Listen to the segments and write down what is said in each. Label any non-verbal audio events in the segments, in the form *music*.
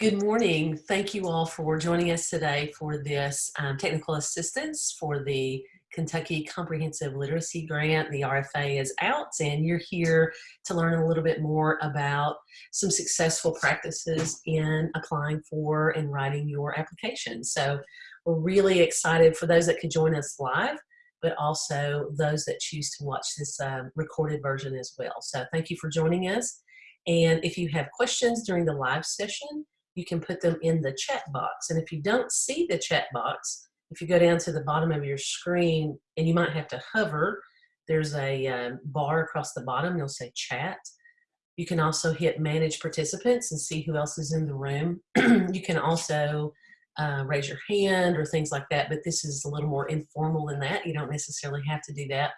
Good morning. Thank you all for joining us today for this um, technical assistance for the Kentucky Comprehensive Literacy Grant. The RFA is out and you're here to learn a little bit more about some successful practices in applying for and writing your application. So we're really excited for those that could join us live but also those that choose to watch this um, recorded version as well. So thank you for joining us. And if you have questions during the live session, you can put them in the chat box. And if you don't see the chat box, if you go down to the bottom of your screen and you might have to hover, there's a um, bar across the bottom, you'll say chat. You can also hit manage participants and see who else is in the room. *clears throat* you can also uh, raise your hand or things like that, but this is a little more informal than that. You don't necessarily have to do that.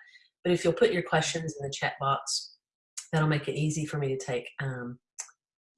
But if you'll put your questions in the chat box, that'll make it easy for me to take um,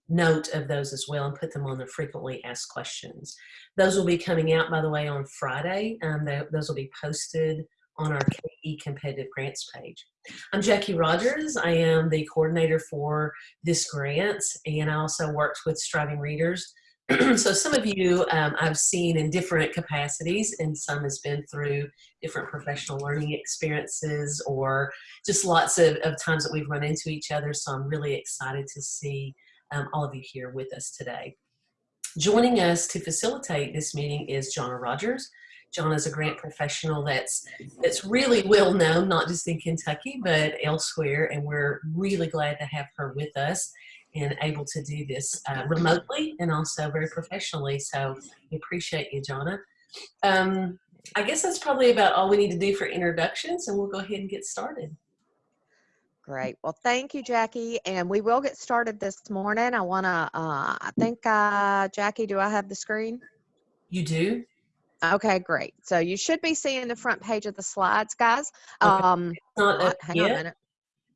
note of those as well and put them on the frequently asked questions. Those will be coming out, by the way, on Friday. Um, those will be posted on our KE competitive grants page. I'm Jackie Rogers. I am the coordinator for this grant and I also worked with Striving Readers. *clears throat* so some of you um, I've seen in different capacities and some has been through different professional learning experiences or just lots of, of times that we've run into each other. So I'm really excited to see um, all of you here with us today. Joining us to facilitate this meeting is Jonna Rogers. Jonna is a grant professional that's that's really well known, not just in Kentucky, but elsewhere, and we're really glad to have her with us and able to do this uh, remotely and also very professionally. So we appreciate you, Jonna. Um, I guess that's probably about all we need to do for introductions, and we'll go ahead and get started. Great. Well, thank you, Jackie. And we will get started this morning. I want to, uh, I think, uh, Jackie, do I have the screen? You do? Okay, great. So you should be seeing the front page of the slides, guys. Okay. Um, not hang yet. on a minute.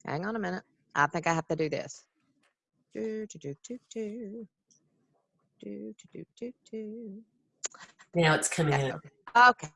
Hang on a minute. I think I have to do this. Do, do, do, do, do. Do, do, do, do, Now it's coming okay. up. Okay.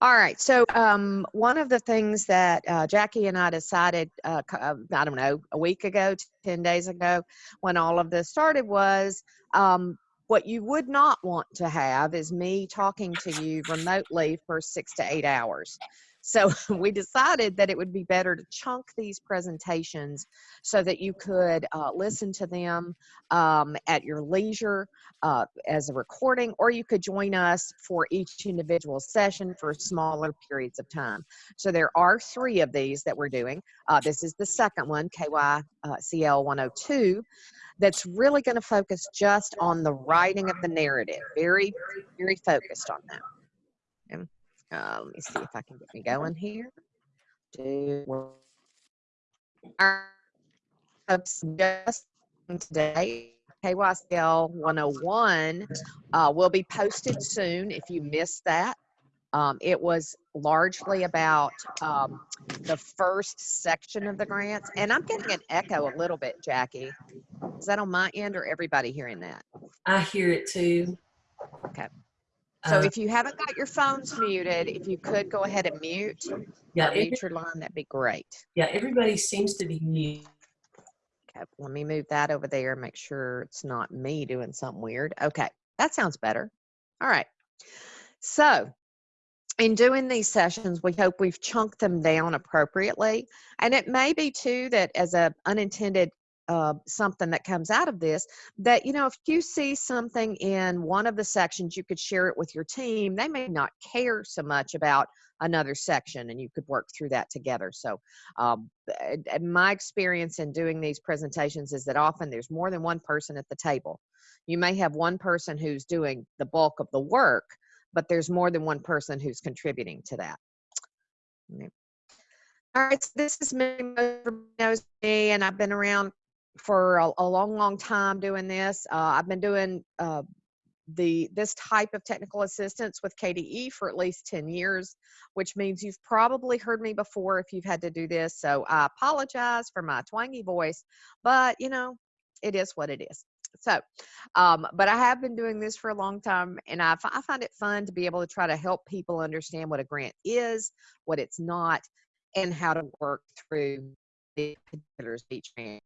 All right. So um, one of the things that uh, Jackie and I decided, uh, uh I don't know, a week ago, 10 days ago, when all of this started was um, what you would not want to have is me talking to you remotely for six to eight hours. So *laughs* we decided that it would be better to chunk these presentations so that you could uh, listen to them um, at your leisure uh, as a recording, or you could join us for each individual session for smaller periods of time. So there are three of these that we're doing. Uh, this is the second one, KYCL 102 that's really going to focus just on the writing of the narrative. Very, very focused on that. Uh, let me see if I can get me going here. Do just today KYCL 101 uh, will be posted soon if you missed that. Um, it was largely about um, the first section of the grants. And I'm getting an echo a little bit, Jackie. Is that on my end or everybody hearing that? I hear it too. Okay. So uh, if you haven't got your phones muted, if you could go ahead and mute, yeah, mute your line, that'd be great. Yeah, everybody seems to be mute. Okay, let me move that over there. And make sure it's not me doing something weird. Okay, that sounds better. All right. So in doing these sessions, we hope we've chunked them down appropriately. And it may be too that as a unintended uh, something that comes out of this that you know if you see something in one of the sections you could share it with your team. They may not care so much about another section and you could work through that together. So um, my experience in doing these presentations is that often there's more than one person at the table. You may have one person who's doing the bulk of the work but there's more than one person who's contributing to that. All right, so this is knows me, and I've been around for a, a, long, long time doing this. Uh, I've been doing uh, the this type of technical assistance with KDE for at least 10 years, which means you've probably heard me before if you've had to do this. So I apologize for my twangy voice, but you know, it is what it is. So, um, but I have been doing this for a long time, and I, I find it fun to be able to try to help people understand what a grant is, what it's not, and how to work through the particulars each grant.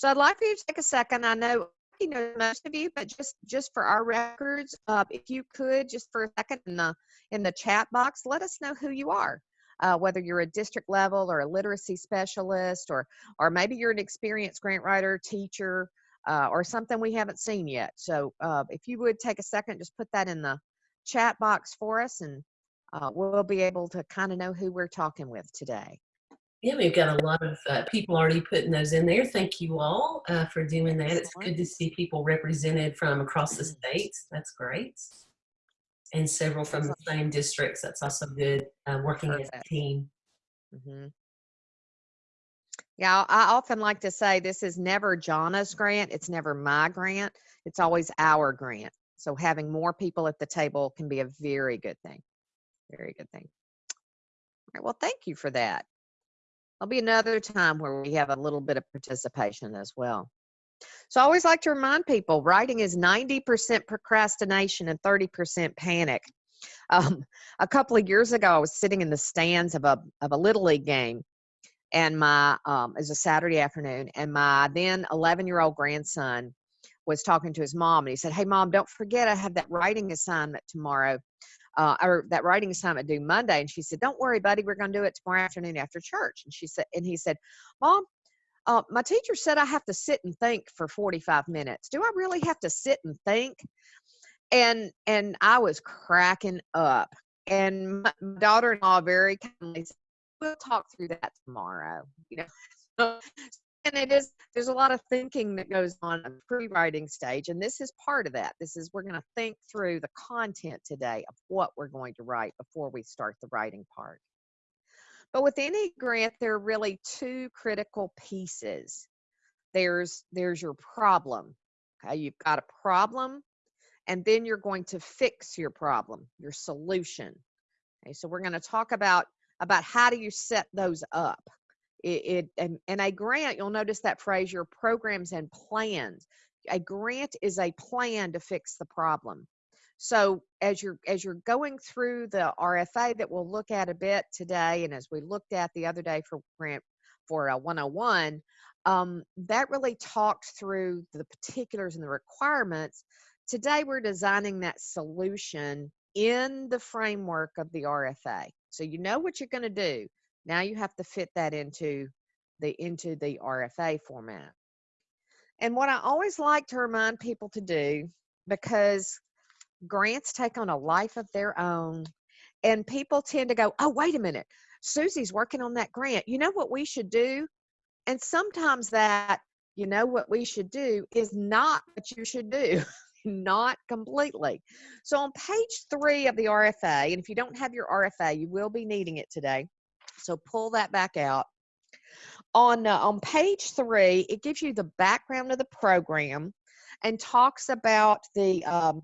So I'd like for you to take a second. I know Jackie knows most of you, but just just for our records, uh, if you could just for a second in the in the chat box, let us know who you are. Uh, whether you're a district level or a literacy specialist, or or maybe you're an experienced grant writer, teacher, uh, or something we haven't seen yet. So uh, if you would take a second, just put that in the chat box for us, and uh, we'll be able to kind of know who we're talking with today. Yeah, we've got a lot of uh, people already putting those in there. Thank you all uh, for doing that. It's good to see people represented from across the states. That's great. And several from the same districts. That's also good, uh, working as a Perfect. team. hmm Yeah, I I often like to say this is never Jana's grant. It's never my grant. It's always our grant. So having more people at the table can be a very good thing. Very good thing. All right, well, thank you for that. There'll be another time where we have a little bit of participation as well. So I always like to remind people writing is 90% procrastination and 30% panic. *laughs* Um, a couple of years ago, I was sitting in the stands of a, of a Little League game and my um, it was a Saturday afternoon, and my then 11 year old grandson was talking to his mom, and he said, "Hey, mom, don't forget I have that writing assignment tomorrow, uh, or that writing assignment due Monday." And she said, "Don't worry, buddy, we're going to do it tomorrow afternoon after church." And she said, and he said, "Mom." Uh, my teacher said I have to sit and think for 45 minutes. Do I really have to sit and think? And and I was cracking up. And my daughter-in-law very kindly said, we'll talk through that tomorrow you know *laughs* and it is there's a lot of thinking that goes on the pre-writing stage and this is part of that. This is we're going to think through the content today of what we're going to write before we start the writing part. But with any grant there are really two critical pieces. There's there's your problem okay? You've got a problem and then you're going to fix your problem your solution. Okay so we're going to talk about about how do you set those up it, it and, and a grant you'll notice that phrase your programs and plans. A grant is a plan to fix the problem. So as you're as you're going through the rfa that we'll look at a bit today and as we looked at the other day for grant for uh, 101 um, that really talked through the particulars and the requirements. Today we're designing that solution in the framework of the rfa so you know what you're going to do now you have to fit that into the into the RFA format. And what I always like to remind people to do because grants take on a life of their own and people tend to go, "Oh, wait a minute. Susie's working on that grant. You know what we should do?" And sometimes that you know what we should do is not what you should do. *laughs* not completely. So on page 3 of the RFA, and if you don't have your RFA, you will be needing it today. So pull that back out. On uh, on page three, it gives you the background of the program, and talks about the um,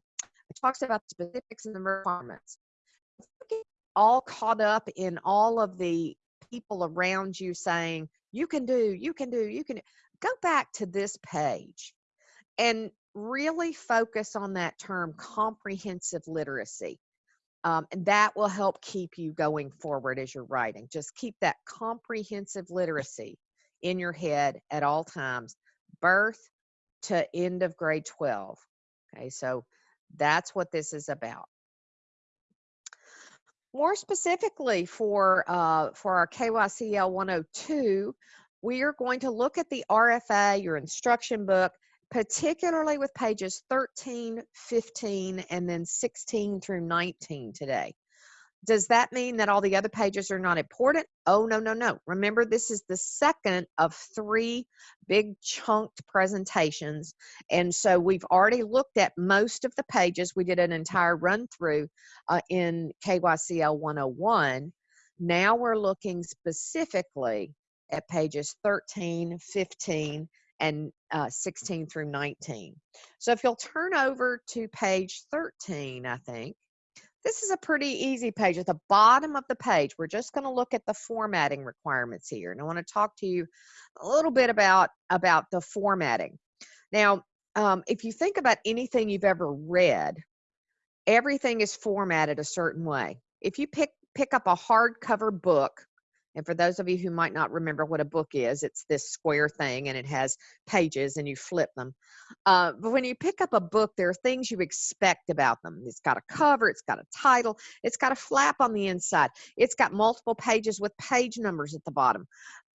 talks about the specifics and the requirements. All caught up in all of the people around you saying you can do, you can do, you can. Go back to this page, and really focus on that term comprehensive literacy. Um, and that will help keep you going forward as you're writing. Just keep that comprehensive literacy in your head at all times, birth to end of grade 12. Okay, so that's what this is about. More specifically for uh, for our KYCL 102, we are going to look at the RFA, your instruction book, particularly with pages 13, 15, and then 16 through 19 today. Does that mean that all the other pages are not important? Oh, no, no, no. Remember, this is the second of three big chunked presentations. And so we've already looked at most of the pages. We did an entire run through uh, in KYCL 101. Now we're looking specifically at pages 13, 15, and uh, 16 through 19. So if you'll turn over to page 13, I think, this is a pretty easy page. At the bottom of the page, we're just going to look at the formatting requirements here. And I want to talk to you a little bit about, about the formatting. Now, um, if you think about anything you've ever read, everything is formatted a certain way. If you pick, pick up a hardcover book, And for those of you who might not remember what a book is, it's this square thing and it has pages and you flip them. Uh, but when you pick up a book, there are things you expect about them. It's got a cover, it's got a title, it's got a flap on the inside, it's got multiple pages with page numbers at the bottom.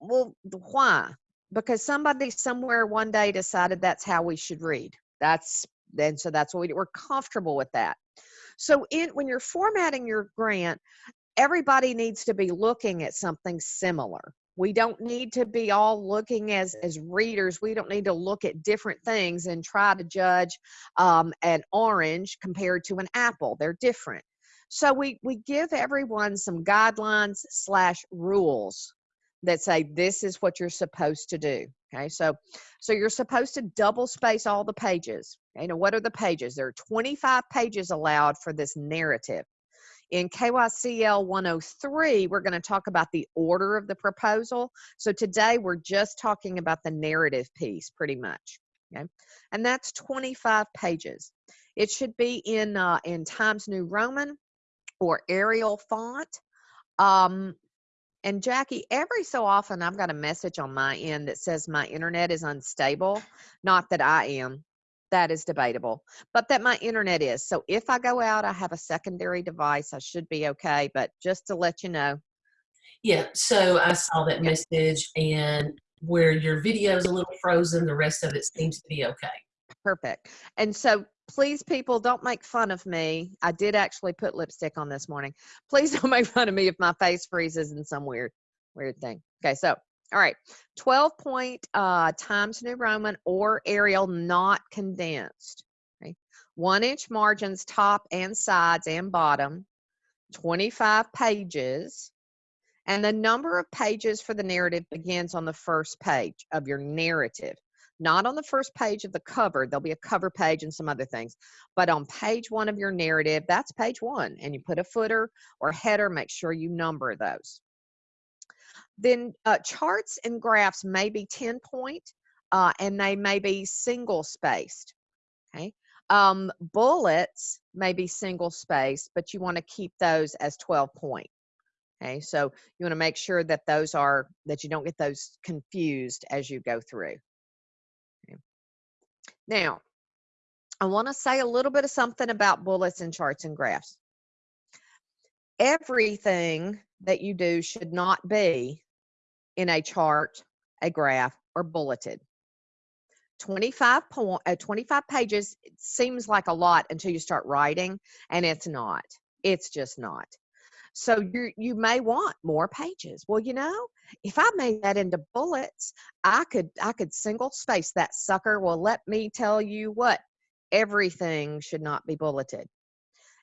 Well, why? Because somebody somewhere one day decided that's how we should read. That's and so that's what we do. We're comfortable with that. So in when you're formatting your grant, everybody needs to be looking at something similar. We don't need to be all looking as as readers. We don't need to look at different things and try to judge um, an orange compared to an apple. They're different. So we we give everyone some guidelines slash rules that say this is what you're supposed to do. Okay? So so you're supposed to double space all the pages. You know what are the pages? There are 25 pages allowed for this narrative in KYCL 103, we're going to talk about the order of the proposal. So today we're just talking about the narrative piece pretty much. Okay. And that's 25 pages. It should be in, uh, in Times New Roman or Arial font. Um, and Jackie, every so often I've got a message on my end that says my internet is unstable. Not that I am, that is debatable, but that my internet is. So if I go out, I have a secondary device. I should be okay. But just to let you know. Yeah, so I saw that Yeah. message and where your video is a little frozen, the rest of it seems to be okay. Perfect. And so please, people, don't make fun of me. I did actually put lipstick on this morning. Please *laughs* don't make fun of me if my face freezes in some weird, weird thing. Okay, so all right, 12 point uh, Times New Roman or Arial not condensed. Okay? One inch margins top and sides and bottom, 25 pages, and the number of pages for the narrative begins on the first page of your narrative. Not on the first page of the cover, there'll be a cover page and some other things, but on page one of your narrative, that's page one, and you put a footer or header, make sure you number those. Then uh, charts and graphs may be 10 point uh, and they may be single spaced. Okay. Um, bullets may be single spaced, but you want to keep those as 12 point. Okay. So you want to make sure that those are, that you don't get those confused as you go through. Okay. Now, I want to say a little bit of something about bullets and charts and graphs. Everything that you do should not be in a chart, a graph, or bulleted. 25 point, uh, 25 pages seems like a lot until you start writing, and it's not. It's just not. So you you may want more pages. Well, you know, if I made that into bullets, I could I could single space that sucker. Well, let me tell you what, everything should not be bulleted,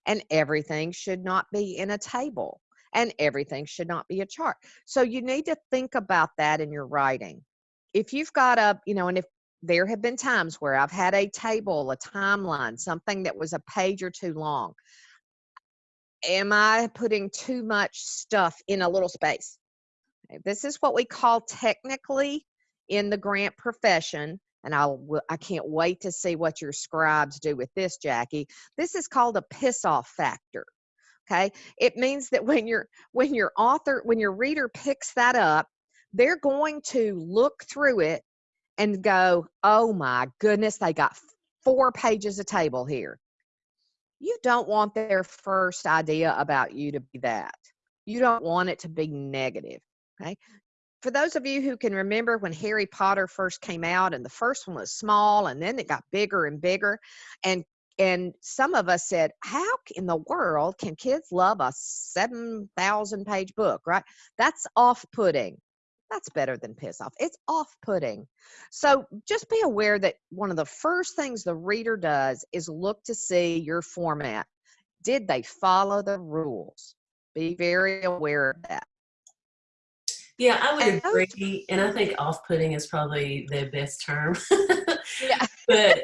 and everything should not be in a table and everything should not be a chart. So you need to think about that in your writing. If you've got a, you know, and if there have been times where I've had a table, a timeline, something that was a page or two long. Am I putting too much stuff in a little space? Eh, this is what we call technically in the grant profession and I'll I can't wait to see what your scribes do with this Jackie. This is called a piss off factor okay? It means that when your when your author when your reader picks that up they're going to look through it and go oh my goodness they got four pages of table here. You don't want their first idea about you to be that. You don't want it to be negative okay? For those of you who can remember when Harry Potter first came out and the first one was small and then it got bigger and bigger and and some of us said how in the world can kids love a 7000 page book right? That's off-putting. That's better than piss off. It's off-putting. So just be aware that one of the first things the reader does is look to see your format. Did they follow the rules? Be very aware of that. Yeah, I would agree, and I think off-putting is probably the best term. yeah *laughs* but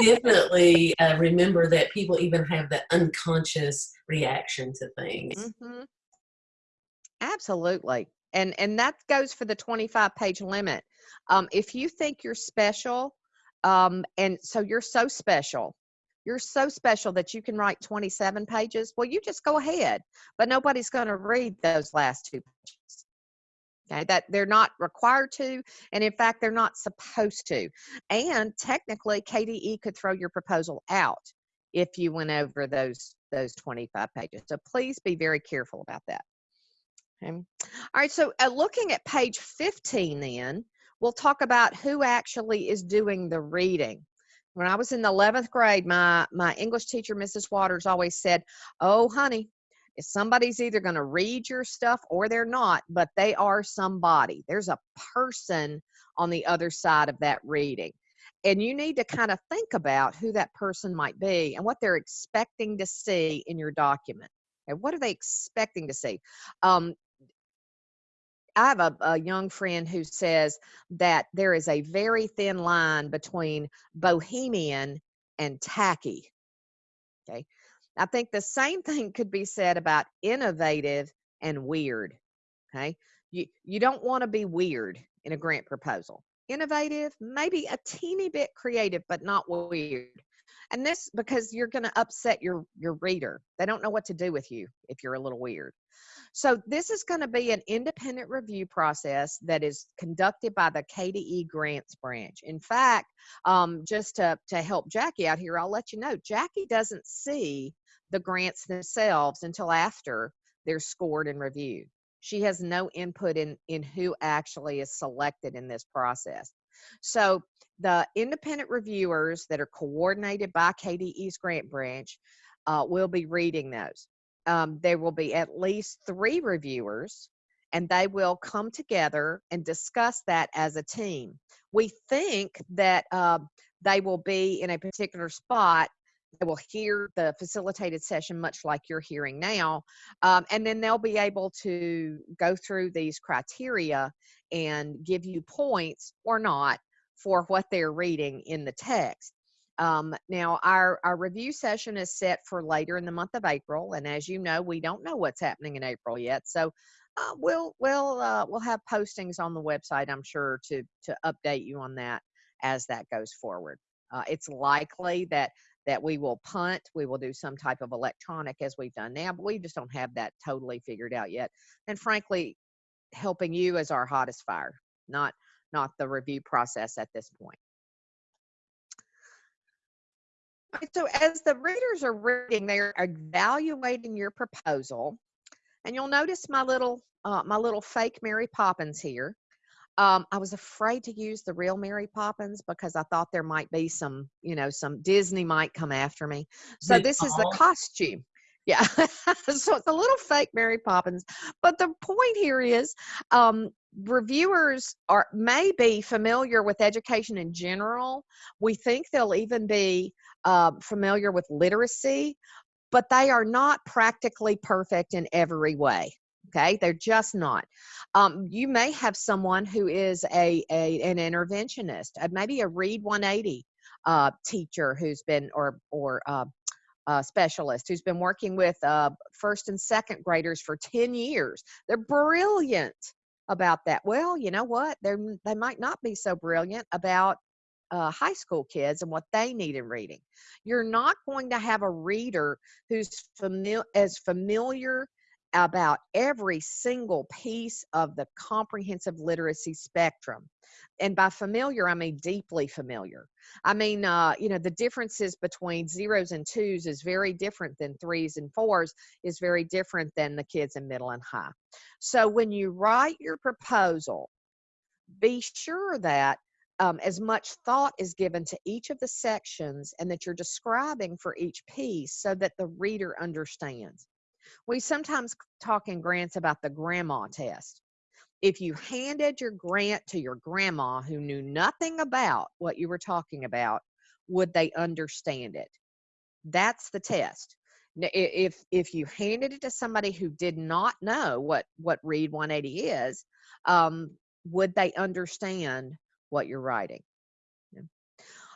definitely uh, remember that people even have that unconscious reaction to things. Mm -hmm. Absolutely. And and that goes for the 25 page limit. Um, if you think you're special, um, and so you're so special, you're so special that you can write 27 pages, well, you just go ahead. But nobody's going to read those last two pages. Okay, that they're not required to, and in fact, they're not supposed to. And technically, KDE could throw your proposal out if you went over those those 25 pages. So please be very careful about that. Okay. All right, so uh, looking at page 15 then, we'll talk about who actually is doing the reading. When I was in the 11th grade, my, my English teacher, Mrs. Waters, always said, oh, honey, somebody's either going to read your stuff or they're not, but they are somebody. There's a person on the other side of that reading. And you need to kind of think about who that person might be and what they're expecting to see in your document. And what are they expecting to see? Um, I have a, a, young friend who says that there is a very thin line between bohemian and tacky. Okay. I think the same thing could be said about innovative and weird. Okay. You, you don't want to be weird in a grant proposal. Innovative, maybe a teeny bit creative, but not weird. And this because you're going to upset your, your reader. They don't know what to do with you if you're a little weird. So this is going to be an independent review process that is conducted by the KDE grants branch. In fact, um, just to, to help Jackie out here, I'll let you know, Jackie doesn't see the grants themselves until after they're scored and reviewed. She has no input in, in who actually is selected in this process. So the independent reviewers that are coordinated by KDE's grant branch uh, will be reading those um, there will be at least three reviewers and they will come together and discuss that as a team. We think that uh, they will be in a particular spot. They will hear the facilitated session, much like you're hearing now, um, and then they'll be able to go through these criteria and give you points or not for what they're reading in the text. Um, now, our, our review session is set for later in the month of April, and as you know, we don't know what's happening in April yet. So uh, we'll we'll uh, we'll have postings on the website, I'm sure, to to update you on that as that goes forward. Uh, it's likely that that we will punt, we will do some type of electronic as we've done now, but we just don't have that totally figured out yet. And frankly, helping you as our hottest fire, not not the review process at this point. So as the readers are reading, they're evaluating your proposal, and you'll notice my little uh, my little fake Mary Poppins here. Um, I was afraid to use the real Mary Poppins because I thought there might be some, you know, some Disney might come after me. So this is the costume. Yeah, *laughs* so it's a little fake Mary Poppins. But the point here is, um, reviewers are may be familiar with education in general. We think they'll even be uh, familiar with literacy, but they are not practically perfect in every way. Okay, they're just not. Um, you may have someone who is a, a an interventionist, uh, maybe a Read 180 uh, teacher who's been or or uh, uh, specialist who's been working with uh, first and second graders for 10 years. They're brilliant about that. Well, you know what? They're, they might not be so brilliant about uh, high school kids and what they need in reading. You're not going to have a reader who's familiar as familiar about every single piece of the comprehensive literacy spectrum. And by familiar, I mean deeply familiar. I mean, uh, you know, the differences between zeros and twos is very different than threes and fours, is very different than the kids in middle and high. So when you write your proposal, be sure that um, as much thought is given to each of the sections and that you're describing for each piece so that the reader understands. We sometimes talk in grants about the grandma test. If you handed your grant to your grandma who knew nothing about what you were talking about, would they understand it? That's the test. If if you handed it to somebody who did not know what what Read 180 is, um, would they understand what you're writing?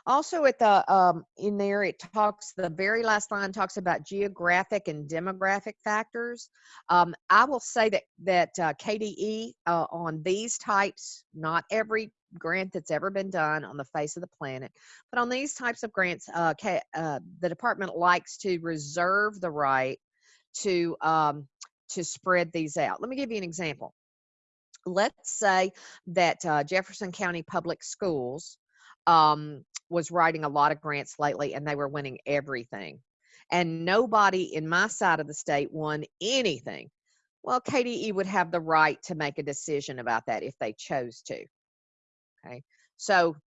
Also at the um, in there, it talks, the very last line talks about geographic and demographic factors. Um, I will say that, that uh, KDE uh, on these types, not every grant that's ever been done on the face of the planet, but on these types of grants, uh, uh, the department likes to reserve the right to, um, to spread these out. Let me give you an example let's say that uh, Jefferson County Public Schools um, was writing a lot of grants lately and they were winning everything. And nobody in my side of the state won anything. Well, KDE would have the right to make a decision about that if they chose to. Okay. So,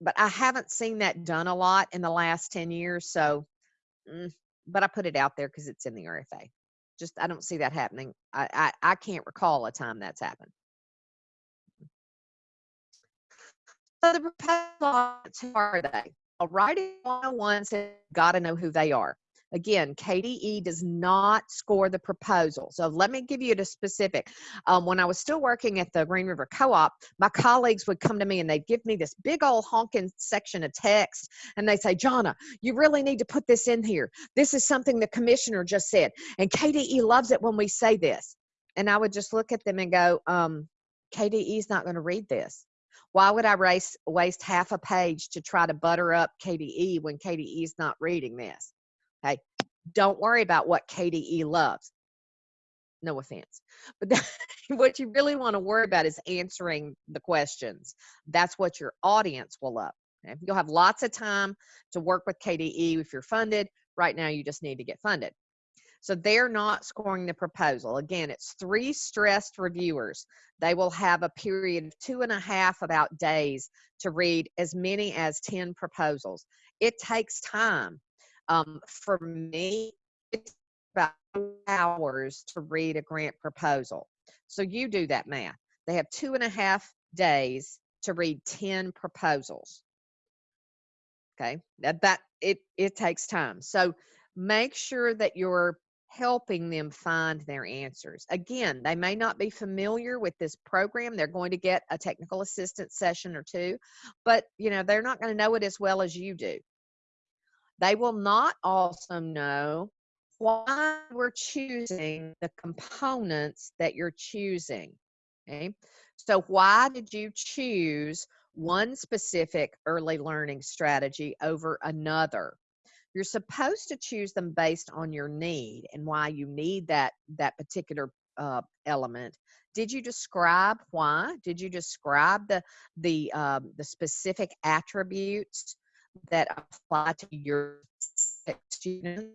but I haven't seen that done a lot in the last 10 years. So, mm, but I put it out there because it's in the RFA. Just, I don't see that happening. I, I, I can't recall a time that's happened. So the proposals, who are they? A writing 101 says got to know who they are. Again, KDE does not score the proposal. So let me give you a specific. Um, when I was still working at the Green River Co-op, my colleagues would come to me and they'd give me this big old honking section of text and they'd say, Jonna, you really need to put this in here. This is something the commissioner just said. And KDE loves it when we say this. And I would just look at them and go, um, KDE is not going to read this. Why would I race, waste half a page to try to butter up KDE when KDE is not reading this? Okay. Don't worry about what KDE loves. No offense. But that, *laughs* what you really want to worry about is answering the questions. That's what your audience will love. Okay? You'll have lots of time to work with KDE if you're funded. Right now, you just need to get funded. So they're not scoring the proposal. Again, it's three stressed reviewers. They will have a period of two and a half about days to read as many as 10 proposals. It takes time. Um, for me, it's about hours to read a grant proposal. So you do that math. They have two and a half days to read 10 proposals. Okay, that, that it, it takes time. So make sure that you're helping them find their answers. Again, they may not be familiar with this program. They're going to get a technical assistance session or two, but you know, they're not going to know it as well as you do. They will not also know why we're choosing the components that you're choosing. Okay. So why did you choose one specific early learning strategy over another? You're supposed to choose them based on your need and why you need that that particular uh, element. Did you describe why? Did you describe the the um, the specific attributes that apply to your student?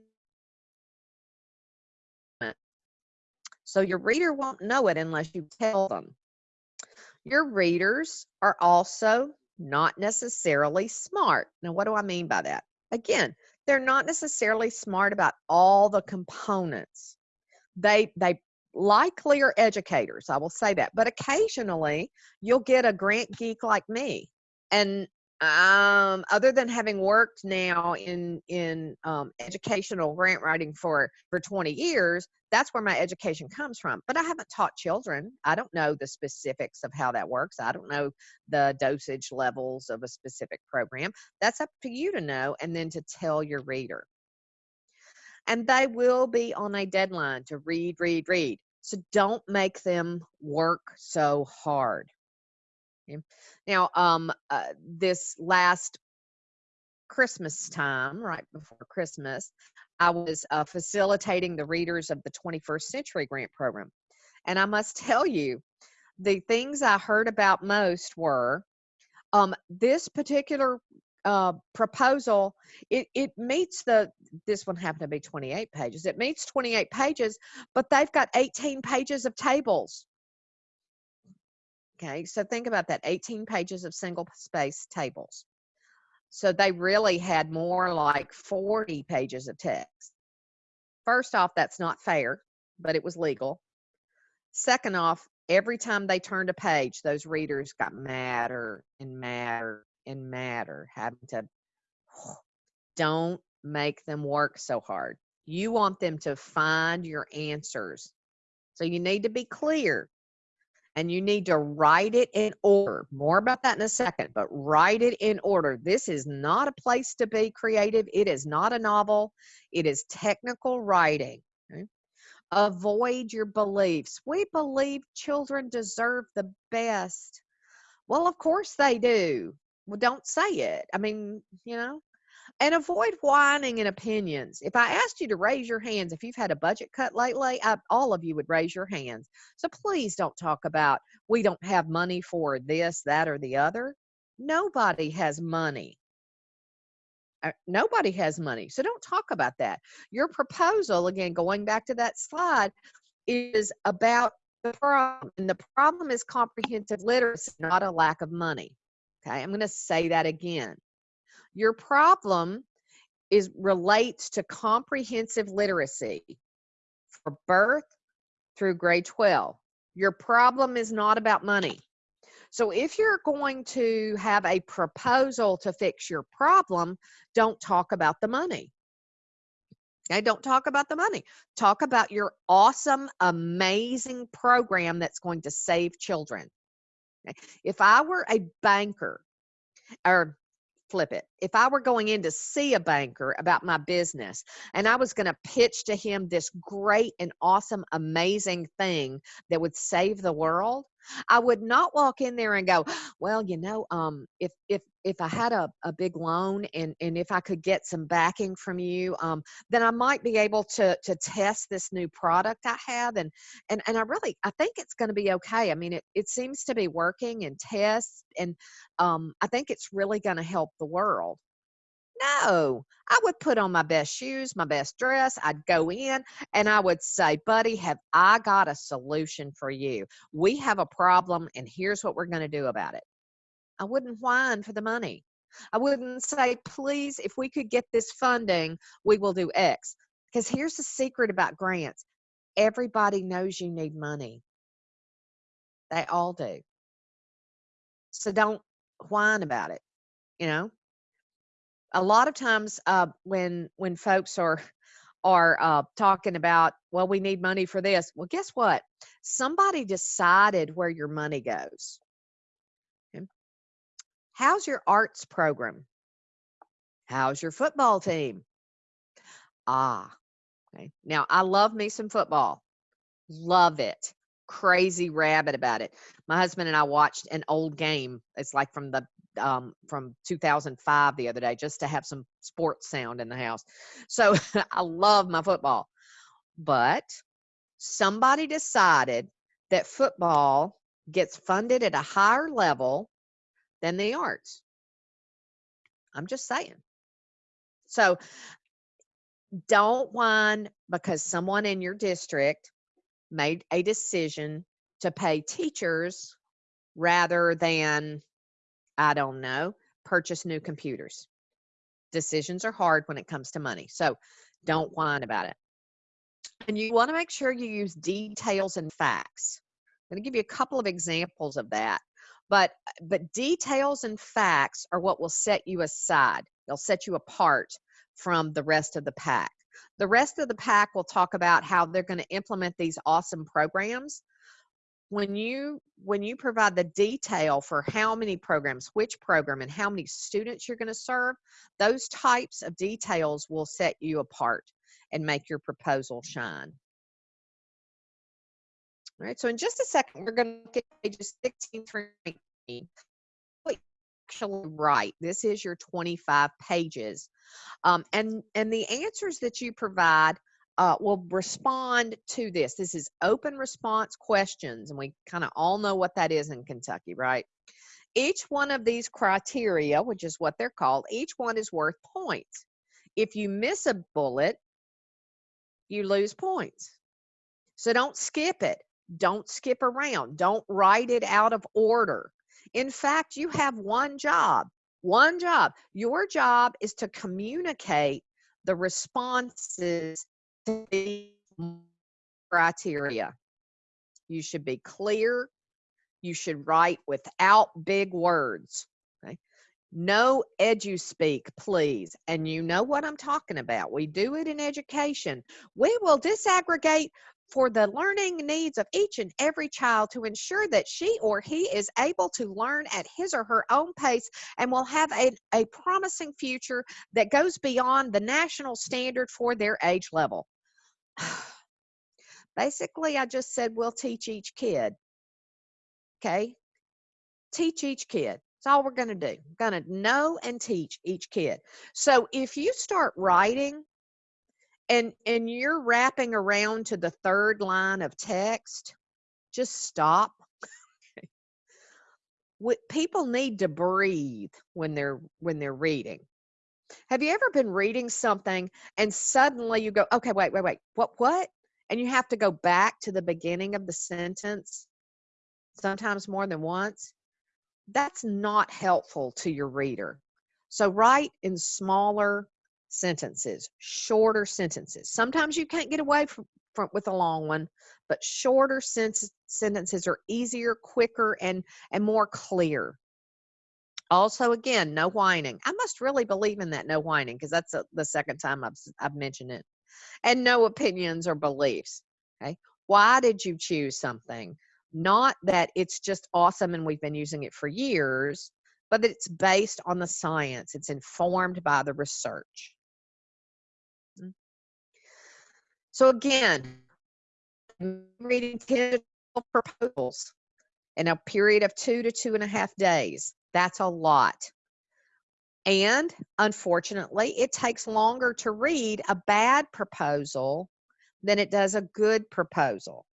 So your reader won't know it unless you tell them. Your readers are also not necessarily smart. Now what do i mean by that? Again they're not necessarily smart about all the components. They they likely are educators, I will say that. But occasionally you'll get a grant geek like me. And um, other than having worked now in in um, educational grant writing for for 20 years that's where my education comes from but i haven't taught children. I don't know the specifics of how that works. I don't know the dosage levels of a specific program. That's up to you to know and then to tell your reader. And they will be on a deadline to read read read. So don't make them work so hard Now, um, uh, this last Christmas time, right before Christmas, I was uh, facilitating the readers of the 21st Century Grant Program. And I must *laughs* tell you, the things I heard about most were um, this particular uh, proposal, it, it meets the, this one happened to be 28 pages. It meets 28 pages, but they've got 18 pages of tables. Okay, so think about that 18 pages of single space tables. So they really had more like 40 pages of text. First off, that's not fair, but it was legal. Second off, every time they turned a page, those readers got madder and madder and madder, having to *sighs* don't make them work so hard. You want them to find your answers. So you need to be clear and you need to write it in order. More about that in a second, but write it in order. This is not a place to be creative. It is not a novel. It is technical writing. Okay? Avoid your beliefs. We believe children deserve the best. Well, of course they do. Well, don't say it. I mean, you know, and avoid whining and opinions. If I asked you to raise your hands, if you've had a budget cut lately, I, all of you would raise your hands. So please don't talk about we don't have money for this, that, or the other. Nobody has money. Uh, nobody has money. So don't talk about that. Your proposal, again, going back to that slide, is about the problem. And the problem is comprehensive literacy, not a lack of money. Okay, I'm going to say that again. Your problem is relates to comprehensive literacy for birth through grade 12. Your problem is not about money. So if you're going to have a proposal to fix your problem, don't talk about the money. Okay, don't talk about the money. Talk about your awesome, amazing program that's going to save children. Okay? If I were a banker, or flip it. If I were going in to see a banker about my business and I was going to pitch to him this great and awesome, amazing thing that would save the world, I would not walk in there and go, well, you know, um, if if if I had a, a big loan and and if I could get some backing from you, um, then I might be able to to test this new product I have and and and I really I think it's going to be okay. I mean, it it seems to be working and tests and um, I think it's really going to help the world. No, I would put on my best shoes, my best dress. I'd go in and I would say, Buddy, have I got a solution for you? We have a problem, and here's what we're going to do about it. I wouldn't whine for the money. I wouldn't say, Please, if we could get this funding, we will do X. Because here's the secret about grants everybody knows you need money, they all do. So don't whine about it, you know? A lot of times uh, when when folks are are uh, talking about well we need money for this. Well guess what? Somebody decided where your money goes. Okay. how's your arts program? How's your football team? Ah okay. Now i love me some football. Love it. Crazy rabbit about it. My husband and i watched an old game. It's like from the um, from 2005 the other day just to have some sports sound in the house. So *laughs* I love my football. But somebody decided that football gets funded at a higher level than the arts. I'm just saying. So don't whine because someone in your district made a decision to pay teachers rather than I don't know, purchase new computers. Decisions are hard when it comes to money. So don't whine about it. And you want to make sure you use details and facts. I'm going to give you a couple of examples of that. But but details and facts are what will set you aside. They'll set you apart from the rest of the pack. The rest of the pack will talk about how they're going to implement these awesome programs when you when you provide the detail for how many programs which program and how many students you're going to serve those types of details will set you apart and make your proposal shine. All right so in just a second we're going to look at pages 16 through 19 actually right this is your 25 pages um, and and the answers that you provide uh, will respond to this. This is open response questions, and we kind of all know what that is in Kentucky, right? Each one of these criteria, which is what they're called, each one is worth points. If you miss a bullet, you lose points. So don't skip it. Don't skip around. Don't write it out of order. In fact, you have one job. One job. Your job is to communicate the responses criteria. You should be clear. You should write without big words. Okay. No edu-speak, please. And you know what I'm talking about. We do it in education. We will disaggregate for the learning needs of each and every child to ensure that she or he is able to learn at his or her own pace and will have a, a promising future that goes beyond the national standard for their age level. *sighs* Basically, I just said we'll teach each kid. Okay? Teach each kid. That's all we're going to do. We're Going to know and teach each kid. So if you start writing and and you're wrapping around to the third line of text, just stop. *laughs* What people need to breathe when they're when they're reading. Have you ever been reading something and suddenly you go, okay, wait, wait, wait, what, what? And you have to go back to the beginning of the sentence, sometimes more than once? That's not helpful to your reader. So write in smaller sentences, shorter sentences. Sometimes you can't get away from, from with a long one, but shorter sens- sentences are easier, quicker, and and more clear. Also, again, no whining. I must really believe in that no whining because that's a, the second time I've, I've mentioned it. And no opinions or beliefs. Okay. Why did you choose something? Not that it's just awesome and we've been using it for years, but that it's based on the science, it's informed by the research. Mm. So, again, reading 10 proposals in a period of two to two and a half days. That's a lot. And unfortunately, it takes longer to read a bad proposal than it does a good proposal.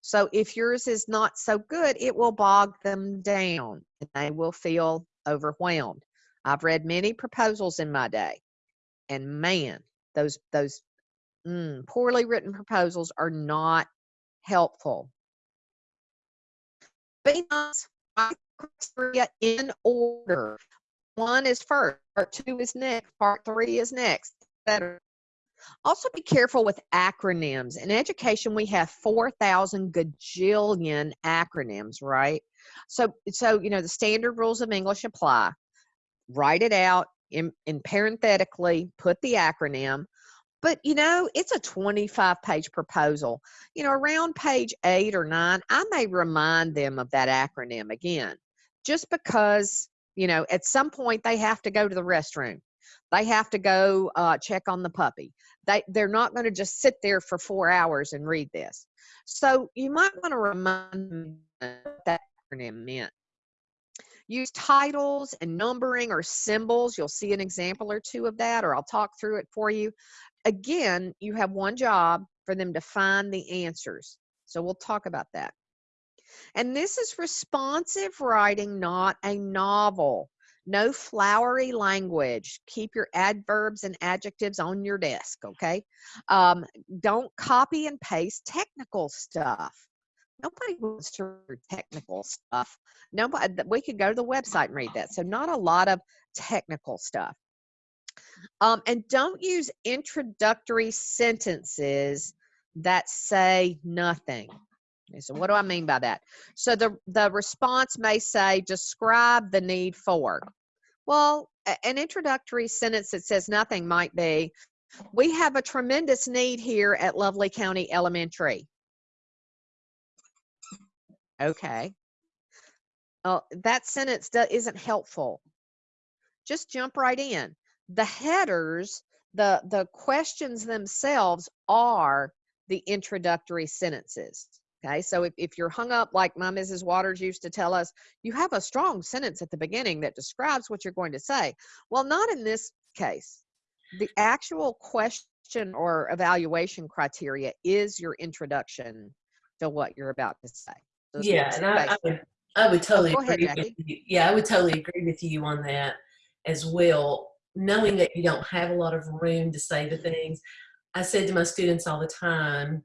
So if yours is not so good, it will bog them down and they will feel overwhelmed. I've read many proposals in my day, and man, those those mm, poorly written proposals are not helpful. Be nice. Write criteria in order. One is first, part two is next, part three is next, etc. Also, be careful with acronyms. In education, we have 4,000 gajillion acronyms, right? So, so you know, the standard rules of English apply. Write it out in, in parenthetically, put the acronym. But you know, it's a 25 page proposal. You know, around page eight or nine, I may remind them of that acronym again, just because, you know, at some point they have to go to the restroom. They have to go uh, check on the puppy. They, they're not going to just sit there for four hours and read this. So you might want to remind them that acronym meant. Use titles and numbering or symbols. You'll see an example or two of that, or I'll talk through it for you again, you have one job for them to find the answers. So we'll talk about that. And this is responsive writing, not a novel. No flowery language. Keep your adverbs and adjectives on your desk, okay? Um, don't copy and paste technical stuff. Nobody wants to read technical stuff. Nobody, we could go to the website and read that. So not a lot of technical stuff. Um, and don't use introductory sentences that say nothing. So what do I mean by that? So the, the response may say, describe the need for. Well, an introductory sentence that says nothing might be, we have a tremendous need here at Lovely County Elementary. Okay. Uh, that sentence isn't helpful. Just jump right in the headers, the the questions themselves are the introductory sentences. Okay, so if, if you're hung up like my Mrs. Waters used to tell us, you have a strong sentence at the beginning that describes what you're going to say. Well, not in this case. The actual question or evaluation criteria is your introduction to what you're about to say. So yeah, and I, I, would, I would totally oh, agree ahead, with you. Yeah, I would totally agree with you on that as well knowing that you don't have a lot of room to say the things, I said to my students all the time,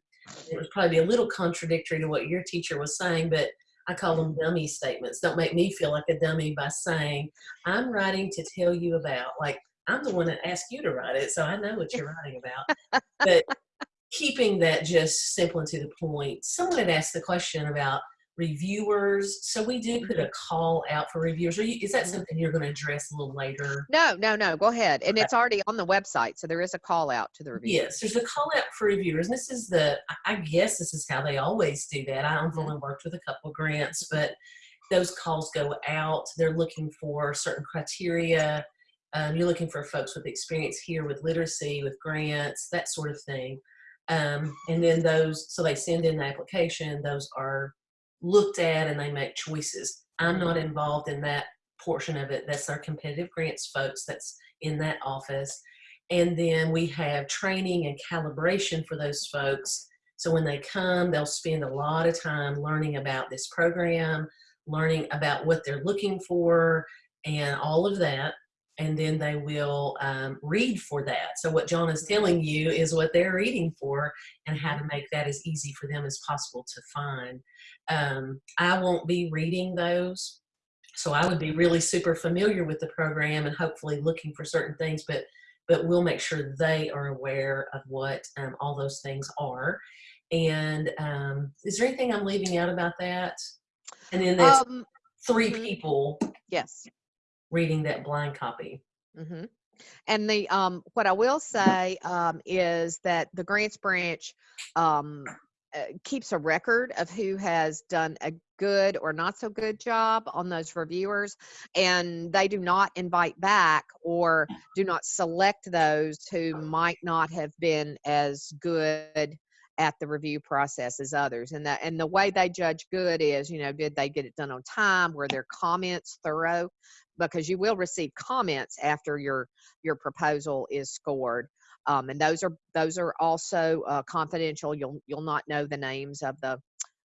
it was probably a little contradictory to what your teacher was saying, but I call them dummy statements. Don't make me feel like a dummy by saying, I'm writing to tell you about, like, I'm the one that asked you to write it, so I know what you're writing about. but keeping that just simple and to the point. Someone had asked the question about reviewers. So we do put a call out for reviewers. You, is that Mhm. something you're going to address a little later? No, no, no. Go ahead. And it's already on the website, so there is a call out to the reviewers. Yes, there's a call out for reviewers. And this is the, I- guess this is how they always do that. I've Mhm. only worked with a couple of grants, but those calls go out. They're looking for certain criteria. Um, you're looking for folks with experience here with literacy, with grants, that sort of thing. Um, and then those, so they send in the application. Those are looked at and they make choices. I'm not involved in that portion of it. That's our competitive grants folks that's in that office. And then we have training and calibration for those folks. So when they come, they'll spend a lot of time learning about this program, learning about what they're looking for, and all of that. And then they will um, read for that. So what John is telling you is what they're reading for and how to make that as easy for them as possible to find. Um, I won't be reading those. So I would be really super familiar with the program and hopefully looking for certain things, but but we'll make sure they are aware of what um, all those things are. And um, is there anything I'm leaving out about that? And then there's Um, three mhm. people yes. reading that blind copy. Mm -hmm. And the um, what I will say um, is that the grants branch um, Uh, keeps a record of who has done a good or not so good job on those reviewers, and they do not invite back or do not select those who might not have been as good at the review process as others. And that and the way they judge good is you know did they get it done on time? Were their comments thorough? Because you will receive comments after your your proposal is scored um, and those are those are also uh, confidential. You'll you'll not know the names of the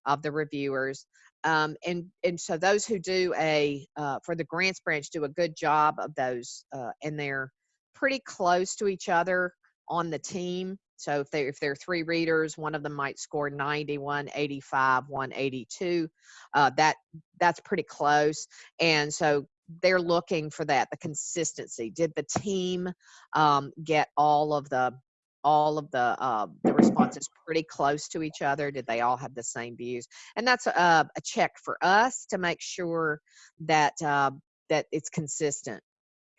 of the reviewers. Um, and and so those who do a uh, for the grants branch do a good job of those uh, and they're pretty close to each other on the team. So if they if there are three readers one of them might score 90 185 182 uh, that that's pretty close. And so they're looking for that the consistency. Did the team um, get all of the all of the uh, the responses pretty close to each other? Did they all have the same views? And that's a, a check for us to make sure that uh, that it's consistent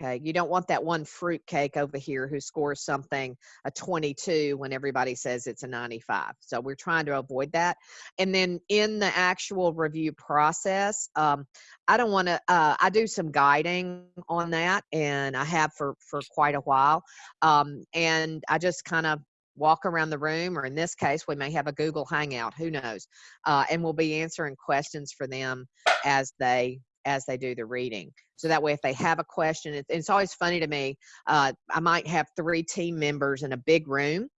okay you don't want that one fruitcake over here who scores something a 22 when everybody says it's a 95 so we're trying to avoid that and then in the actual review process um, i don't want to uh, i do some guiding on that and i have for for quite a while um, and i just kind of walk around the room or in this case we may have a google hangout who knows uh, and we'll be answering questions for them as they as they do the reading so that way if they have a question it's, it's always funny to me uh, i might have three team members in a big room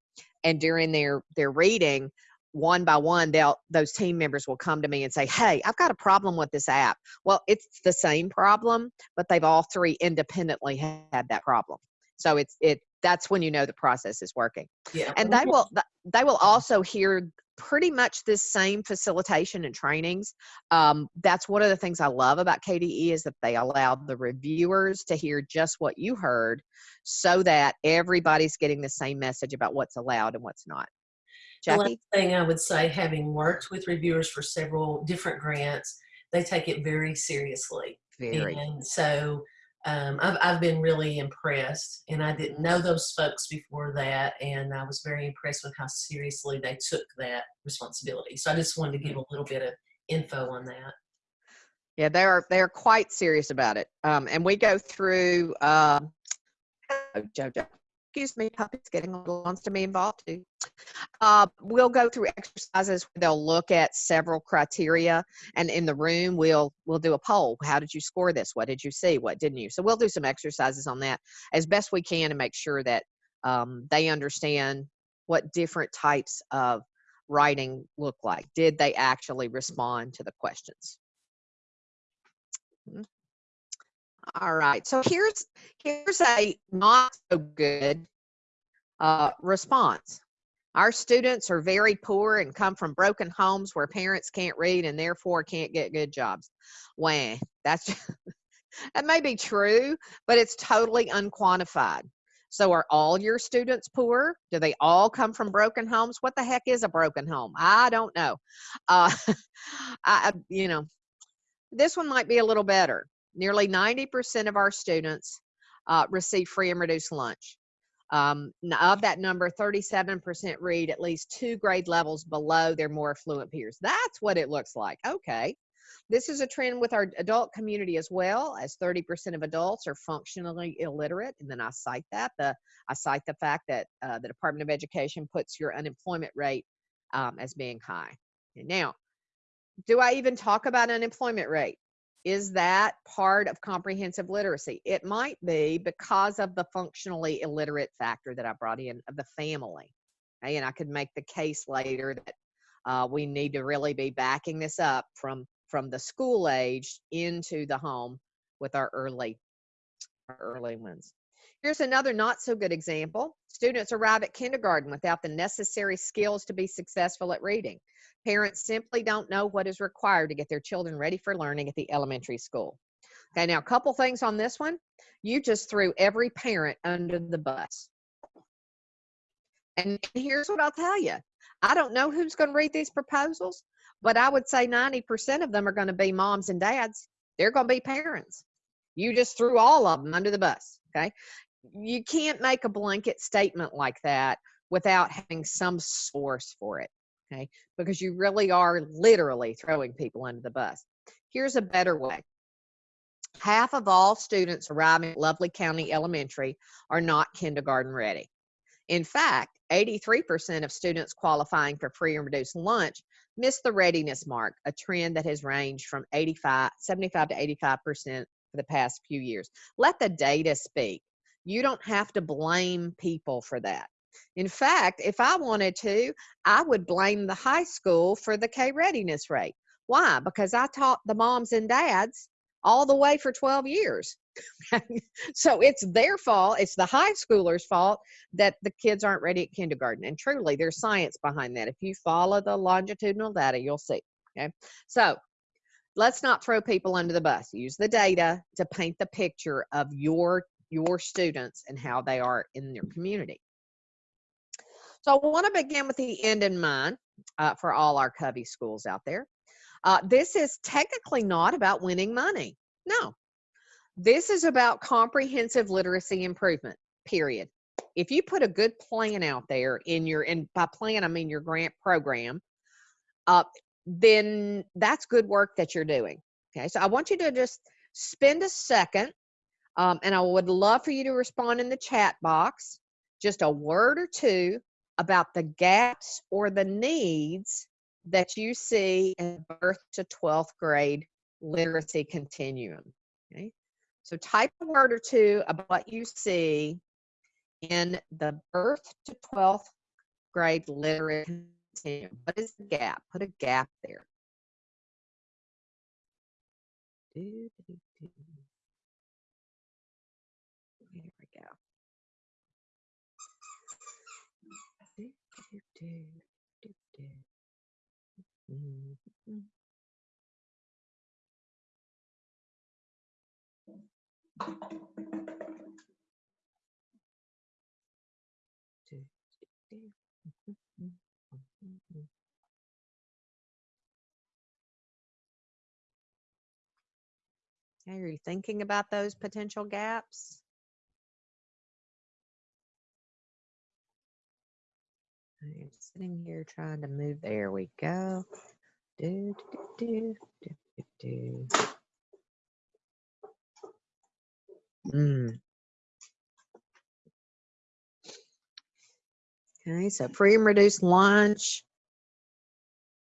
and during their their reading one by one they'll those team members will come to me and say hey i've got a problem with this app well it's the same problem but they've all three independently had that problem so it's it that's when you know the process is working Yeah. and they will they will also hear pretty much the same facilitation and trainings um, that's one of the things i love about kde is that they allow the reviewers to hear just what you heard so that everybody's getting the same message about what's allowed and what's not. The last thing I would say, having worked with reviewers for several different grants, they take it very seriously. very. And so um, I've, I've been really impressed, and I didn't know those folks before that, and I was very impressed with how seriously they took that responsibility. So I just wanted to give a little bit of info on that. Yeah, they are they're quite serious about it. Um, and we go through oh, Jojo. Excuse me, puppy's getting a little wants to be involved too. Uh, we'll go through exercises where they'll look at several criteria, and in the room we'll we'll do a poll. How did you score this? What did you see? What didn't you? So we'll do some exercises on that as best we can to make sure that um, they understand what different types of writing look like. Did they actually respond to the questions? All right. So here's here's a not so good uh, response. Our students are very poor and come from broken homes where parents can't read and therefore can't get good jobs. Wah, that's *laughs* that may be true, but it's totally unquantified. So are all your students poor? Do they all come from broken homes? What the heck is a broken home? I don't know. Uh, *laughs* I, you know, this one might be a little better. Nearly 90% of our students uh, receive free and reduced lunch. Um, of that number, 37% read at least two grade levels below their more affluent peers. That's what it looks like. Okay. This is a trend with our adult community as well, as 30% of adults are functionally illiterate. And then I cite that. The, I cite the fact that uh, the Department of Education puts your unemployment rate um, as being high. Now, do I even talk about unemployment rate? Is that part of comprehensive literacy? It might be because of the functionally illiterate factor that I brought in of the family. Okay, and I could make the case later that uh, we need to really be backing this up from from the school age into the home with our early our early ones. Here's another not so good example. Students arrive at kindergarten without the necessary skills to be successful at reading. Parents simply don't know what is required to get their children ready for learning at the elementary school. Okay, now a couple things on this one. You just threw every parent under the bus. And here's what I'll tell you. I don't know who's going to read these proposals, but I would say 90% of them are going to be moms and dads. They're going to be parents. You just threw all of them under the bus. Okay. You can't make a blanket statement like that without having some source for it. Okay. Because you really are literally throwing people under the bus. Here's a better way half of all students arriving at Lovely County Elementary are not kindergarten ready. In fact, 83% of students qualifying for free and reduced lunch miss the readiness mark, a trend that has ranged from 85, 75 to 85% for the past few years. Let the data speak. You don't have to blame people for that. In fact, if I wanted to, I would blame the high school for the K readiness rate. Why? Because I taught the moms and dads all the way for 12 years. *laughs* so it's their fault. It's the high schoolers' fault that the kids aren't ready at kindergarten. And truly, there's science behind that. If you follow the longitudinal data, you'll see. Okay. So let's not throw people under the bus. Use the data to paint the picture of your your students and how they are in your community. So I want to begin with the end in mind uh, for all our Covey schools out there. Uh, this is technically not about winning money. No, this is about comprehensive literacy improvement, period. If you put a good plan out there in your, and by plan, I mean your grant program, uh, then that's good work that you're doing. Okay, so I want you to just spend a second, um, and I would love for you to respond in the chat box, just a word or two about the gaps or the needs that you see in birth to 12th grade literacy continuum. Okay, so type a word or two about what you see in the birth to 12th grade literacy continuum. What is the gap? Put a gap there. There we go. Mm-hmm. Okay, are you thinking about those potential gaps? I'm sitting here trying to move. There we go. Do, do, do, do, do, do. Mm. Okay, so free and reduced lunch,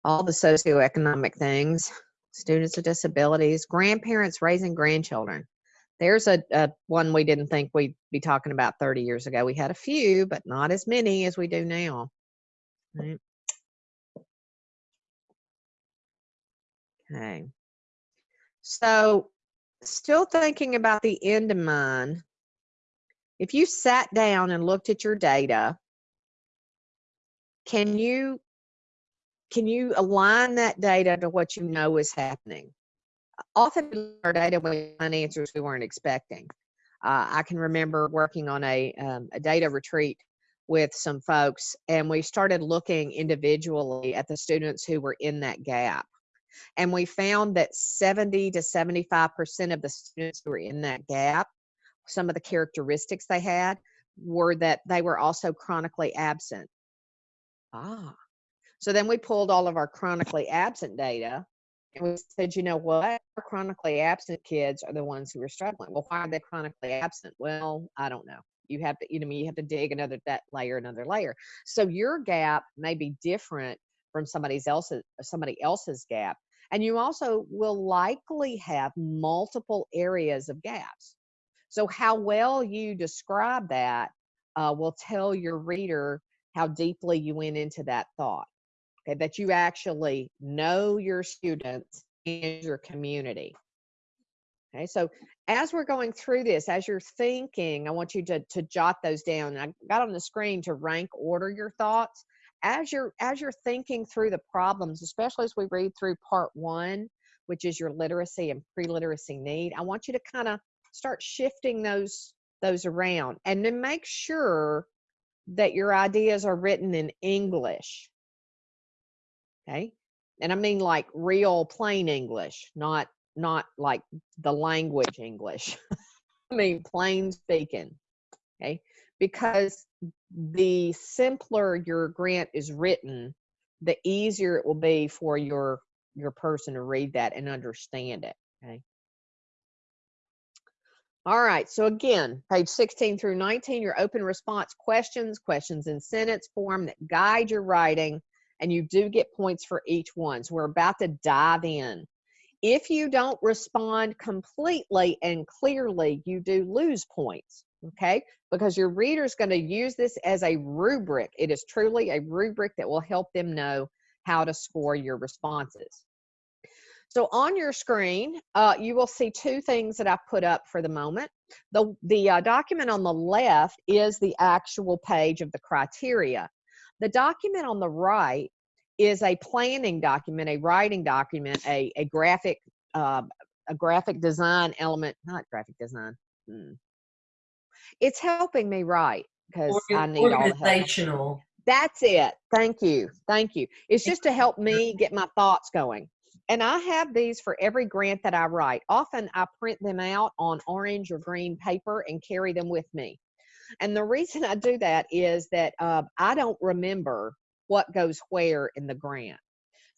all the socioeconomic things, students with disabilities, grandparents raising grandchildren. There's a, a one we didn't think we'd be talking about 30 years ago. We had a few, but not as many as we do now. Right. Okay. So still thinking about the end of mine, if you sat down and looked at your data, can you can you align that data to what you know is happening? Often our data we find answers we weren't expecting. Uh, I can remember working on a, um, a data retreat with some folks, and we started looking individually at the students who were in that gap. And we found that 70 to 75% of the students who were in that gap, some of the characteristics they had were that they were also chronically absent. Ah. So then we pulled all of our chronically absent data and we said, you know what? Our chronically absent kids are the ones who are struggling. Well, why are they chronically absent? Well, I don't know. You have to, you know, you have to dig another that layer, another layer. So your gap may be different from somebody's else's somebody else's gap. And you also will likely have multiple areas of gaps. So how well you describe that uh, will tell your reader how deeply you went into that thought. Okay, that you actually know your students and your community. Okay, so as we're going through this, as you're thinking, I want you to, to jot those down. I got on the screen to rank order your thoughts. As you're as you're thinking through the problems, especially as we read through part one, which is your literacy and pre-literacy need, I want you to kind of start shifting those those around and then make sure that your ideas are written in English. Okay. And I mean like real plain English, not not like the language English. *laughs* I mean, plain speaking. Okay. Because the simpler your grant is written, the easier it will be for your your person to read that and understand it. Okay. All right, so again, page 16 through 19, your open response questions, questions in sentence form that guide your writing, and you do get points for each one. So we're about to dive in. If you don't respond completely and clearly, you do lose points, okay? Because your reader is going to use this as a rubric. It is truly a rubric that will help them know how to score your responses. So on your screen, uh, you will see two things that I put up for the moment. The, the uh, document on the left is the actual page of the criteria. The document on the right is a planning document, a writing document, a, a graphic uh, a graphic design element, not graphic design. Hmm. It's helping me write because I need all the help. That's it. Thank you. Thank you. It's just to help me get my thoughts going. And I have these for every grant that I write. Often I print them out on orange or green paper and carry them with me. And the reason I do that is that uh, I don't remember what goes where in the grant.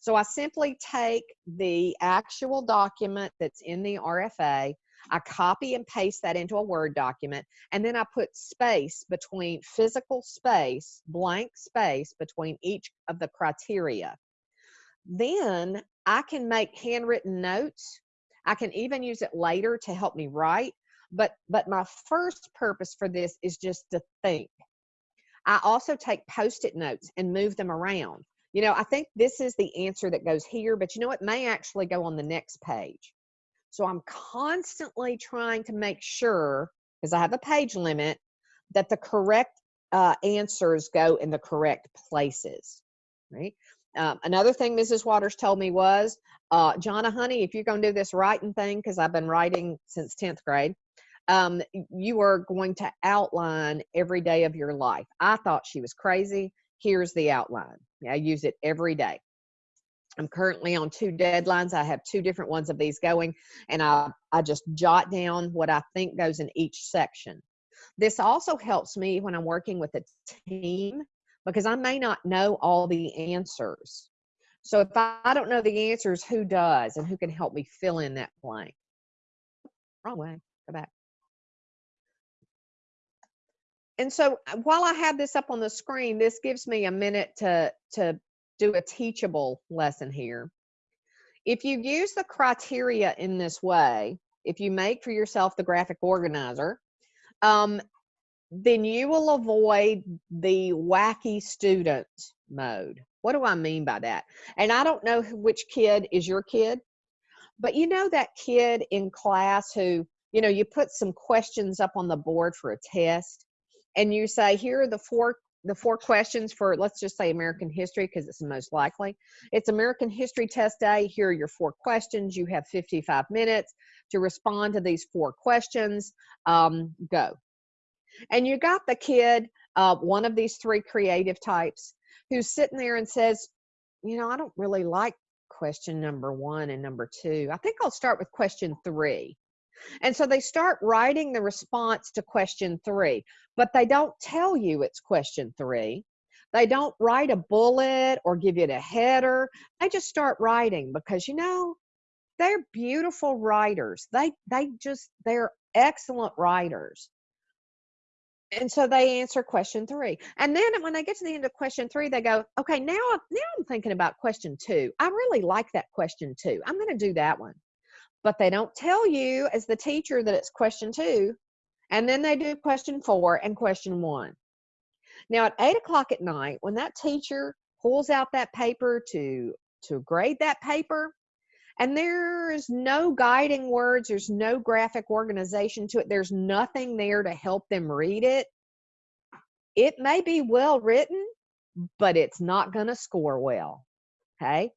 So I simply take the actual document that's in the RFA, I copy and paste that into a Word document, and then I put space between physical space, blank space between each of the criteria. Then I can make handwritten notes. I can even use it later to help me write. But, but my first purpose for this is just to think. I also take post-it notes and move them around. You know, I think this is the answer that goes here, but you know, it may actually go on the next page. So I'm constantly trying to make sure, because I have a page limit, that the correct uh, answers go in the correct places, right? Um, another thing Mrs. Waters told me was, uh, Jonna, honey, if you're going to do this writing thing, because I've been writing since 10th grade, um, you are going to outline every day of your life. I thought she was crazy. Here's the outline. I use it every day. I'm currently on two deadlines. I have two different ones of these going, and I, I just jot down what I think goes in each section. This also helps me when I'm working with a team because I may not know all the answers. So if I don't know the answers, who does and who can help me fill in that blank? Wrong way. Go back. And so uh, while I have this up on the screen, this gives me a minute to, to do a teachable lesson here. If you use the criteria in this way, if you make for yourself the graphic organizer, um, then you will avoid the wacky student mode. What do I mean by that? And I don't know which kid is your kid, but you know that kid in class who, you know, you put some questions up on the board for a test and you say here are the four the four questions for let's just say American history because it's the most likely. It's American history test day. Here are your four questions. You have 55 minutes to respond to these four questions. Um, go. And you got the kid, uh, one of these three creative types, who's sitting there and says, you know, I don't really like question number one and number two. I think I'll start with question three. And so they start writing the response to question three, but they don't tell you it's question three. They don't write a bullet or give you a header. They just start writing because, you know, they're beautiful writers. They, they just, they're excellent writers. and so they answer question three. And then when they get to the end of question three, they go, okay, now, now I'm thinking about question two. I really like that question two. I'm going to do that one. But they don't tell you as the teacher that it's question two. And then they do question four and question one. Now at eight o'clock at night, when that teacher pulls out that paper to, to grade that paper, and there's no guiding words there's no graphic organization to it there's nothing there to help them read it it may be well written but it's not going to score well okay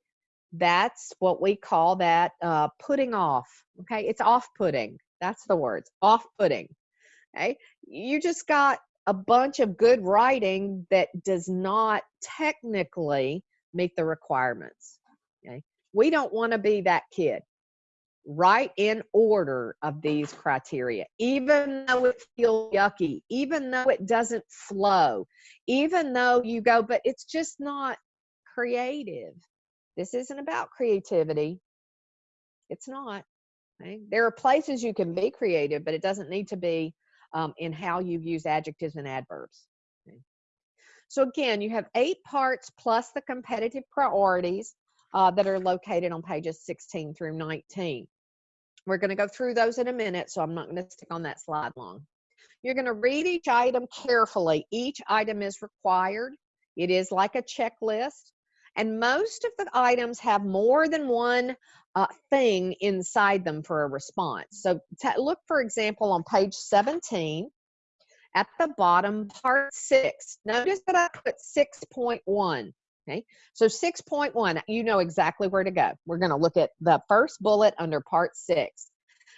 that's what we call that uh, putting off okay it's off-putting that's the words off-putting okay you just got a bunch of good writing that does not technically meet the requirements okay we don't want to be that kid. Write in order of these criteria, even though it feels yucky, even though it doesn't flow, even though you go, but it's just not creative. This isn't about creativity. It's not. Okay? There are places you can be creative, but it doesn't need to be um, in how you use adjectives and adverbs. Okay? So again, you have eight parts plus the competitive priorities uh, that are located on pages 16 through 19. We're going to go through those in a minute, so I'm not going to stick on that slide long. You're going to read each item carefully. Each item is required. It is like a checklist. And most of the items have more than one uh, thing inside them for a response. So look, for example, on page 17, at the bottom, part six. Notice that I put 6.1. Okay, so 6.1, you know exactly where to go. We're going to look at the first bullet under part six.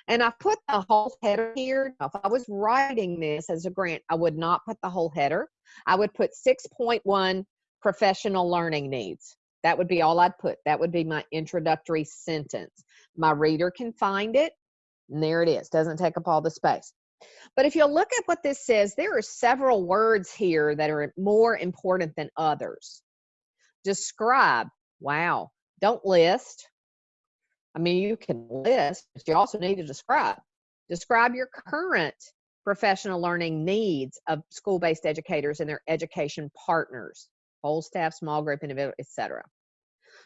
And I put the whole header here. If I was writing this as a grant, I would not put the whole header. I would put 6.1 professional learning needs. That would be all I'd put. That would be my introductory sentence. My reader can find it, and there it is. Doesn't take up all the space. But if you look at what this says, there are several words here that are more important than others. Describe. Wow. Don't list. I mean, you can list, but you also need to describe. Describe your current professional learning needs of school-based educators and their education partners, whole staff, small group, individual, etc.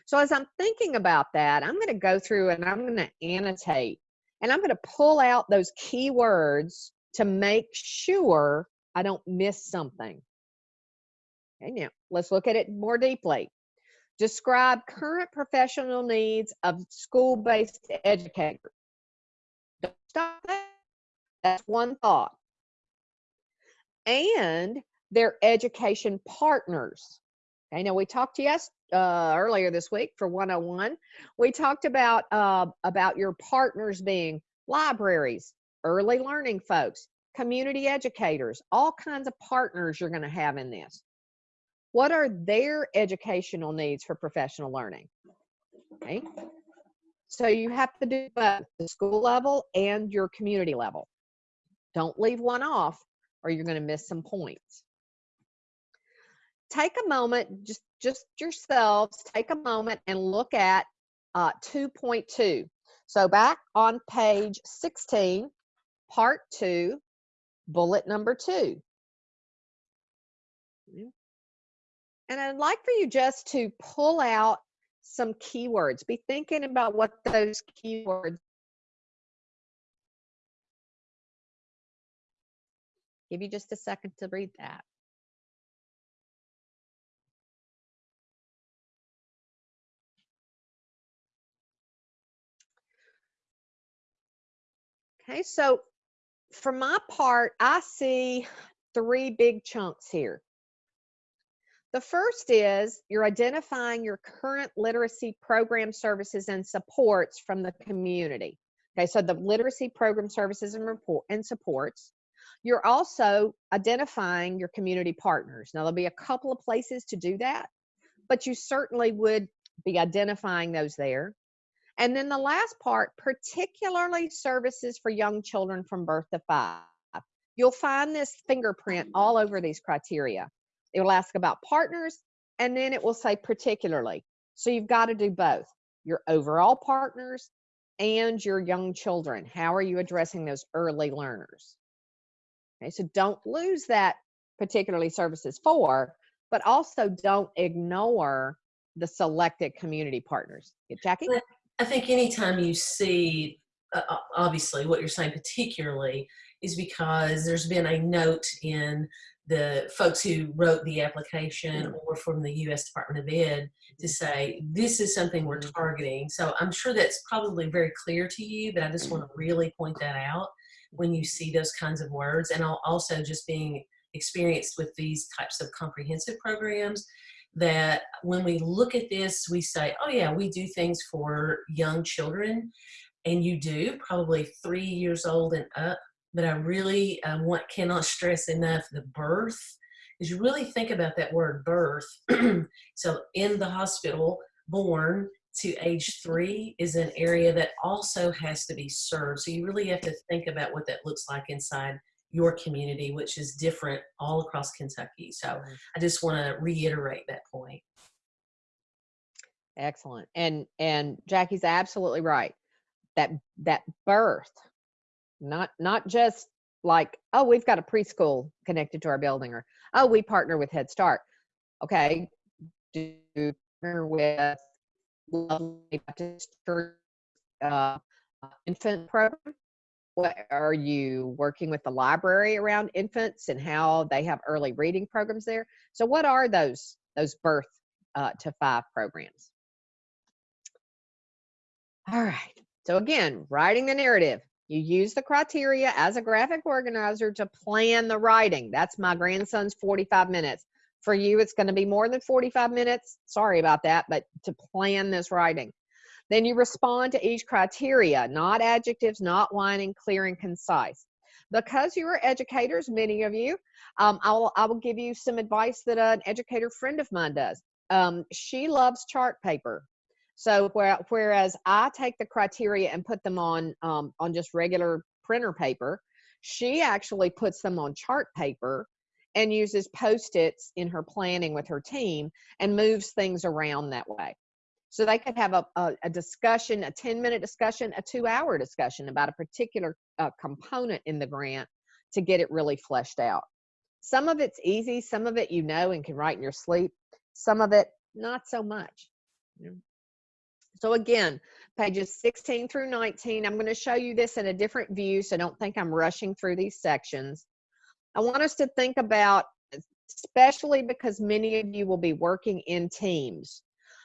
So as I'm thinking about that, I'm going to go through and I'm going to annotate and I'm going to pull out those keywords to make sure I don't miss something. Okay, now let's look at it more deeply. Describe current professional needs of school-based educators. Don't stop there. That's one thought. And their education partners. Okay, now we talked to yes uh, earlier this week for 101. We talked about uh, about your partners being libraries, early learning folks, community educators, all kinds of partners you're going to have in this. What are their educational needs for professional learning? Okay. So you have to do both the school level and your community level. Don't leave one off or you're going to miss some points. Take a moment, just, just yourselves, take a moment and look at uh, 2.2. So back on page 16, part two, bullet number two. And I'd like for you just to pull out some keywords. Be thinking about what those keywords Give you just a second to read that. Okay, so for my part, I see three big chunks here. The first is you're identifying your current literacy program services and supports from the community. Okay, so the literacy program services and report and supports. You're also identifying your community partners. Now there'll be a couple of places to do that, but you certainly would be identifying those there. And then the last part, particularly services for young children from birth to five. You'll find this fingerprint all mm. over these criteria. It will ask about partners and then it will say particularly. So you've got to do both your overall partners and your young children. How are you addressing those early learners? Okay, so don't lose that particularly services for, but also don't ignore the selected community partners. Jackie? I think anytime you see, uh, uh, obviously, what you're saying particularly is because there's been a note in the folks who wrote the application or from the U.S. Department of Ed to say this is something we're targeting. So I'm sure that's probably very clear to you, but I just want to really point that out when you see those kinds of words, and also just being experienced with these types of comprehensive programs that when we look at this, we say, oh yeah, we do things for young children, and you do, probably three years old and up, but I really um, want, cannot stress enough the birth, is you really think about that word birth. *clears throat* so in the hospital, born to age three is an area that also has to be served. So you really have to think about what that looks like inside your community, which is different all across Kentucky. So Mm-hmm. I just want to reiterate that point. Excellent. And and Jackie's absolutely right. That that birth, not not just like, oh, we've got a preschool connected to our building or oh, we partner with Head Start. Okay. Do you partner with Lovely Baptist Church uh, infant program? What are you working with the library around infants and how they have early reading programs there? So what are those those birth uh, to five programs? All right. So again, writing the narrative. You use the criteria as a graphic organizer to plan the writing. That's my grandson's 45 minutes. For you, it's going to be more than 45 minutes. Sorry about that, but to plan this writing. Then you respond to each criteria, not adjectives, not whining, clear and concise. Because you are educators, many of you, um, I, will, I will give you some advice that an educator friend of mine does. Um, she loves chart paper. So where, whereas I take the criteria and put them on um, on just regular printer paper, she actually puts them on chart paper and uses post-its in her planning with her team and moves things around that way. So they could have a, a, a discussion, a 10 minute discussion, a two hour discussion about a particular uh, component in the grant to get it really fleshed out. Some of it's easy, some of it you know and can write in your sleep, some of it not so much. So again, pages 16 through 19, I'm going to show you this in a different view, so don't think I'm rushing through these sections. I want us to think about, especially because many of you will be working in teams,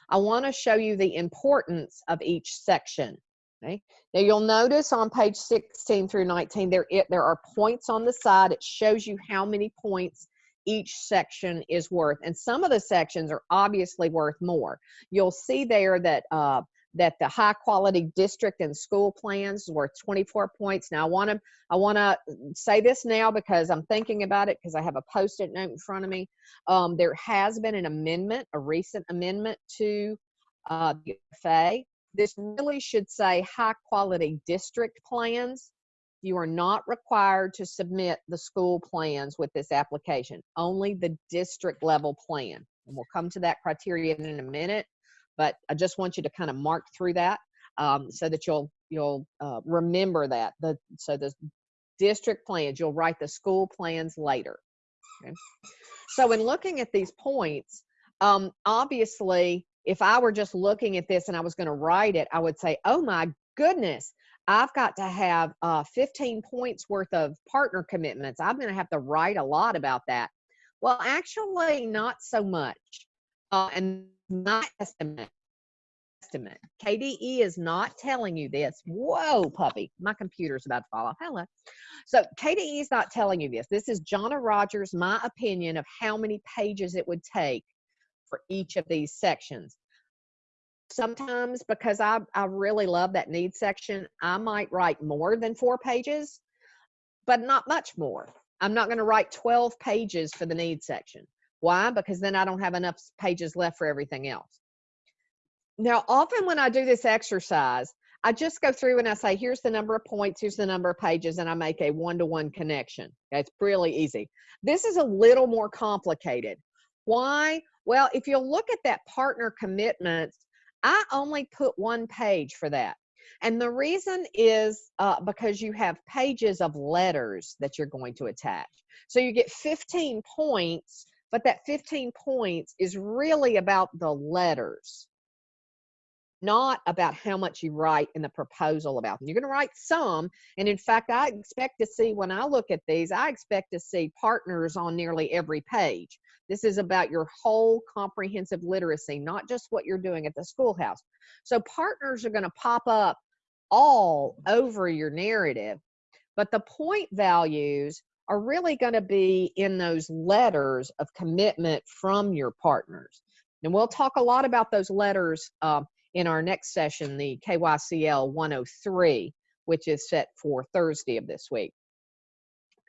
I want to show you the importance of each section. Okay. Now you'll notice on page 16 through 19, there, it, there are points on the side. It shows you how many points each section is worth. And some of the sections are obviously worth more. You'll see there that uh, that the high quality district and school plans worth 24 points. Now I want to I want to say this now because I'm thinking about it because I have a post-it note in front of me. Um, there has been an amendment, a recent amendment to uh, the FA. This really should say high quality district plans. You are not required to submit the school plans with this application, only the district level plan. And we'll come to that criteria in a minute but I just want you to kind of mark through that um, so that you'll you'll uh, remember that. The so the district plans you'll write the school plans later. Okay? So in looking at these points, um, obviously, if I were just looking at this and I was going to write it, I would say, "Oh my goodness." I've got to have uh, 15 points worth of partner commitments. I'm going to have to write a lot about that. Well, actually, not so much. Uh, and not estimate. Estimate. KDE is not telling you this. Whoa, puppy. My computer's about to fall off. Hello. So KDE is not telling you this. This is Jonna Rogers, my opinion of how many pages it would take for each of these sections. Sometimes because I, I really love that need section, I might write more than four pages, but not much more. I'm not going to write 12 pages for the need section. Why? Because then I don't have enough pages left for everything else. Now, often when I do this exercise, I just go through and I say, here's the number of points, here's the number of pages, and I make a one-to-one -one connection. It's really easy. This is a little more complicated. Why? Well, if you look at that partner commitments, I only put one page for that. And the reason is uh, because you have pages of letters that you're going to attach. So you get 15 points, but that 15 points is really about the letters, not about how much you write in the proposal about them. You're going to write some. And in fact, I expect to see when I look at these, I expect to see partners on nearly every page. This is about your whole comprehensive literacy, not just what you're doing at the schoolhouse. So partners are going to pop up all over your narrative, but the point values are really going to be in those letters of commitment from your partners. And we'll talk a lot about those letters uh, in our next session, the KYCL 103, which is set for Thursday of this week.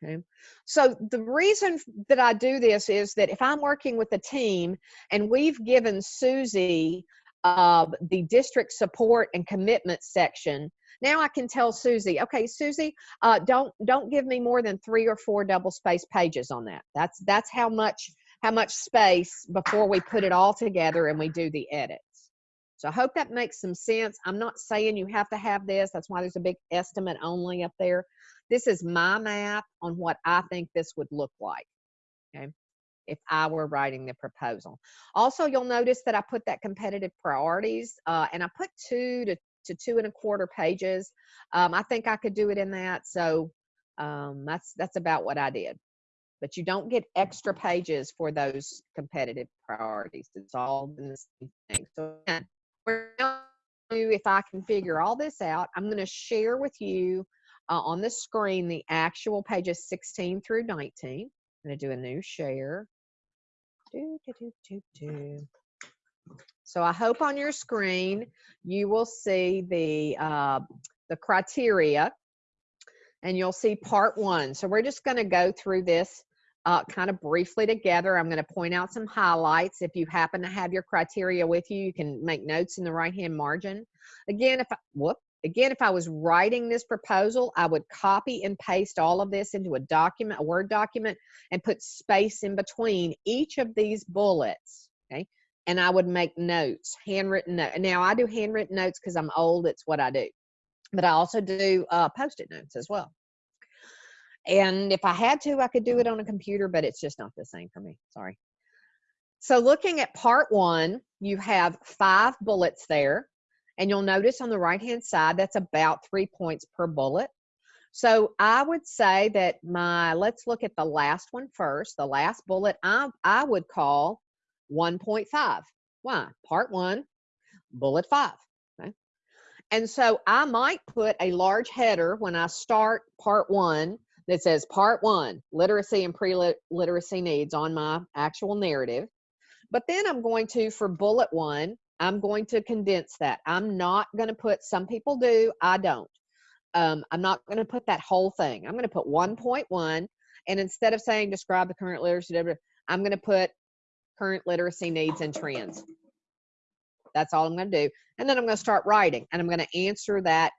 Okay. So the reason that I do this is that if I'm working with a team and we've given Susie uh, the district support and commitment section, now I can tell Susie, okay, Susie, uh, don't don't give me more than three or four double space pages on that. That's that's how much how much space before we put it all together and we do the edits. So I hope that makes some sense. I'm not saying you have to have this. That's why there's a big estimate only up there. This is my map on what I think this would look like. Okay if I were writing the proposal. Also, you'll notice that I put that competitive priorities uh, and I put two to, to two and a quarter pages. Um, I think I could do it in that. So um, that's, that's about what I did. But you don't get extra pages for those competitive priorities. It's all in the same thing. So if I can figure all this out, I'm going to share with you uh, on the screen the actual pages 16 through 19. I'm going to do a new share. Do, do, do, do, So I hope on your screen you will see the uh, the criteria and you'll see part one. So we're just going to go through this uh, kind of briefly together. I'm going to point out some highlights. If you happen to have your criteria with you, you can make notes in the right hand margin. Again, if I, whoop, Again, if I was writing this proposal, I would copy and paste all of this into a document, a Word document, and put space in between each of these bullets, okay? And I would make notes, handwritten notes. Now, I do handwritten notes because I'm old. It's what I do. But I also do uh, post-it notes as well. And if I had to, I could do it on a computer, but it's just not the same for me. Sorry. So looking at part one, you have five bullets there. And you'll notice on the right-hand side, that's about three points per bullet. So I would say that my, let's look at the last one first. The last bullet I, I would call 1.5. Why? Part one, bullet five. Okay. And so I might put a large header when I start part one that says part one, literacy and pre-literacy needs on my actual narrative. But then I'm going to, for bullet one, I'm going to condense that. I'm not going to put, some people do, I don't. Um, I'm not going to put that whole thing. I'm going to put 1.1, and instead of saying describe the current literacy, I'm going to put current literacy needs and trends. That's all I'm going to do. And then I'm going to start writing, and I'm going to answer that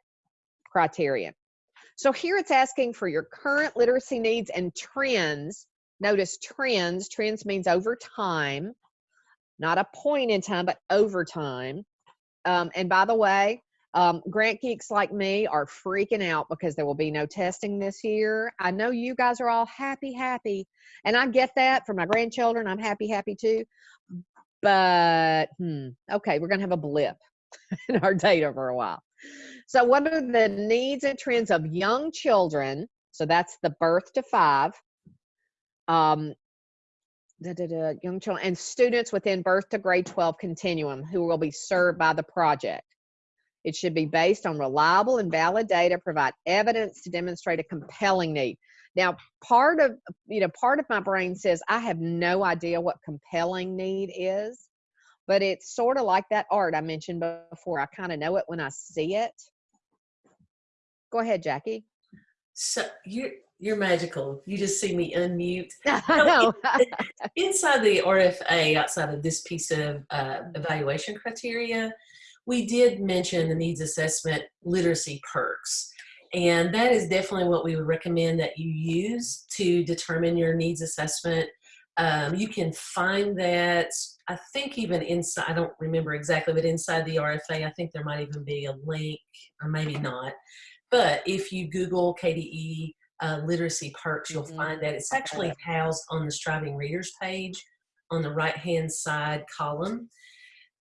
criterion. So here it's asking for your current literacy needs and trends. Notice trends, trends means over time not a point in time, but over time. Um, and by the way, um, grant geeks like me are freaking out because there will be no testing this year. I know you guys are all happy, happy, and I get that for my grandchildren. I'm happy, happy too. But hmm, okay, we're gonna have a blip *laughs* in our data for a while. So, what are the needs and trends of young children? So that's the birth to five. Um, da, da, da, young children and students within birth to grade 12 continuum who will be served by the project. It should be based on reliable and valid data, provide evidence to demonstrate a compelling need. Now, part of you know, part of my brain says I have no idea what compelling need is, but it's sort of like that art I mentioned before. I kind of know it when I see it. Go ahead, Jackie. So you you're magical. You just see me unmute. *laughs* no. Inside the RFA, outside of this piece of uh, evaluation criteria, we did mention the needs assessment literacy PERCS. And that is definitely what we would recommend that you use to determine your needs assessment Um, you can find that, I think even inside, I don't remember exactly, but inside the RFA, I think there might even be a link, or maybe not. But if you Google KDE uh, literacy PERCS, you'll Mhm. find that it's actually housed on the Striving Readers page on the right-hand side column.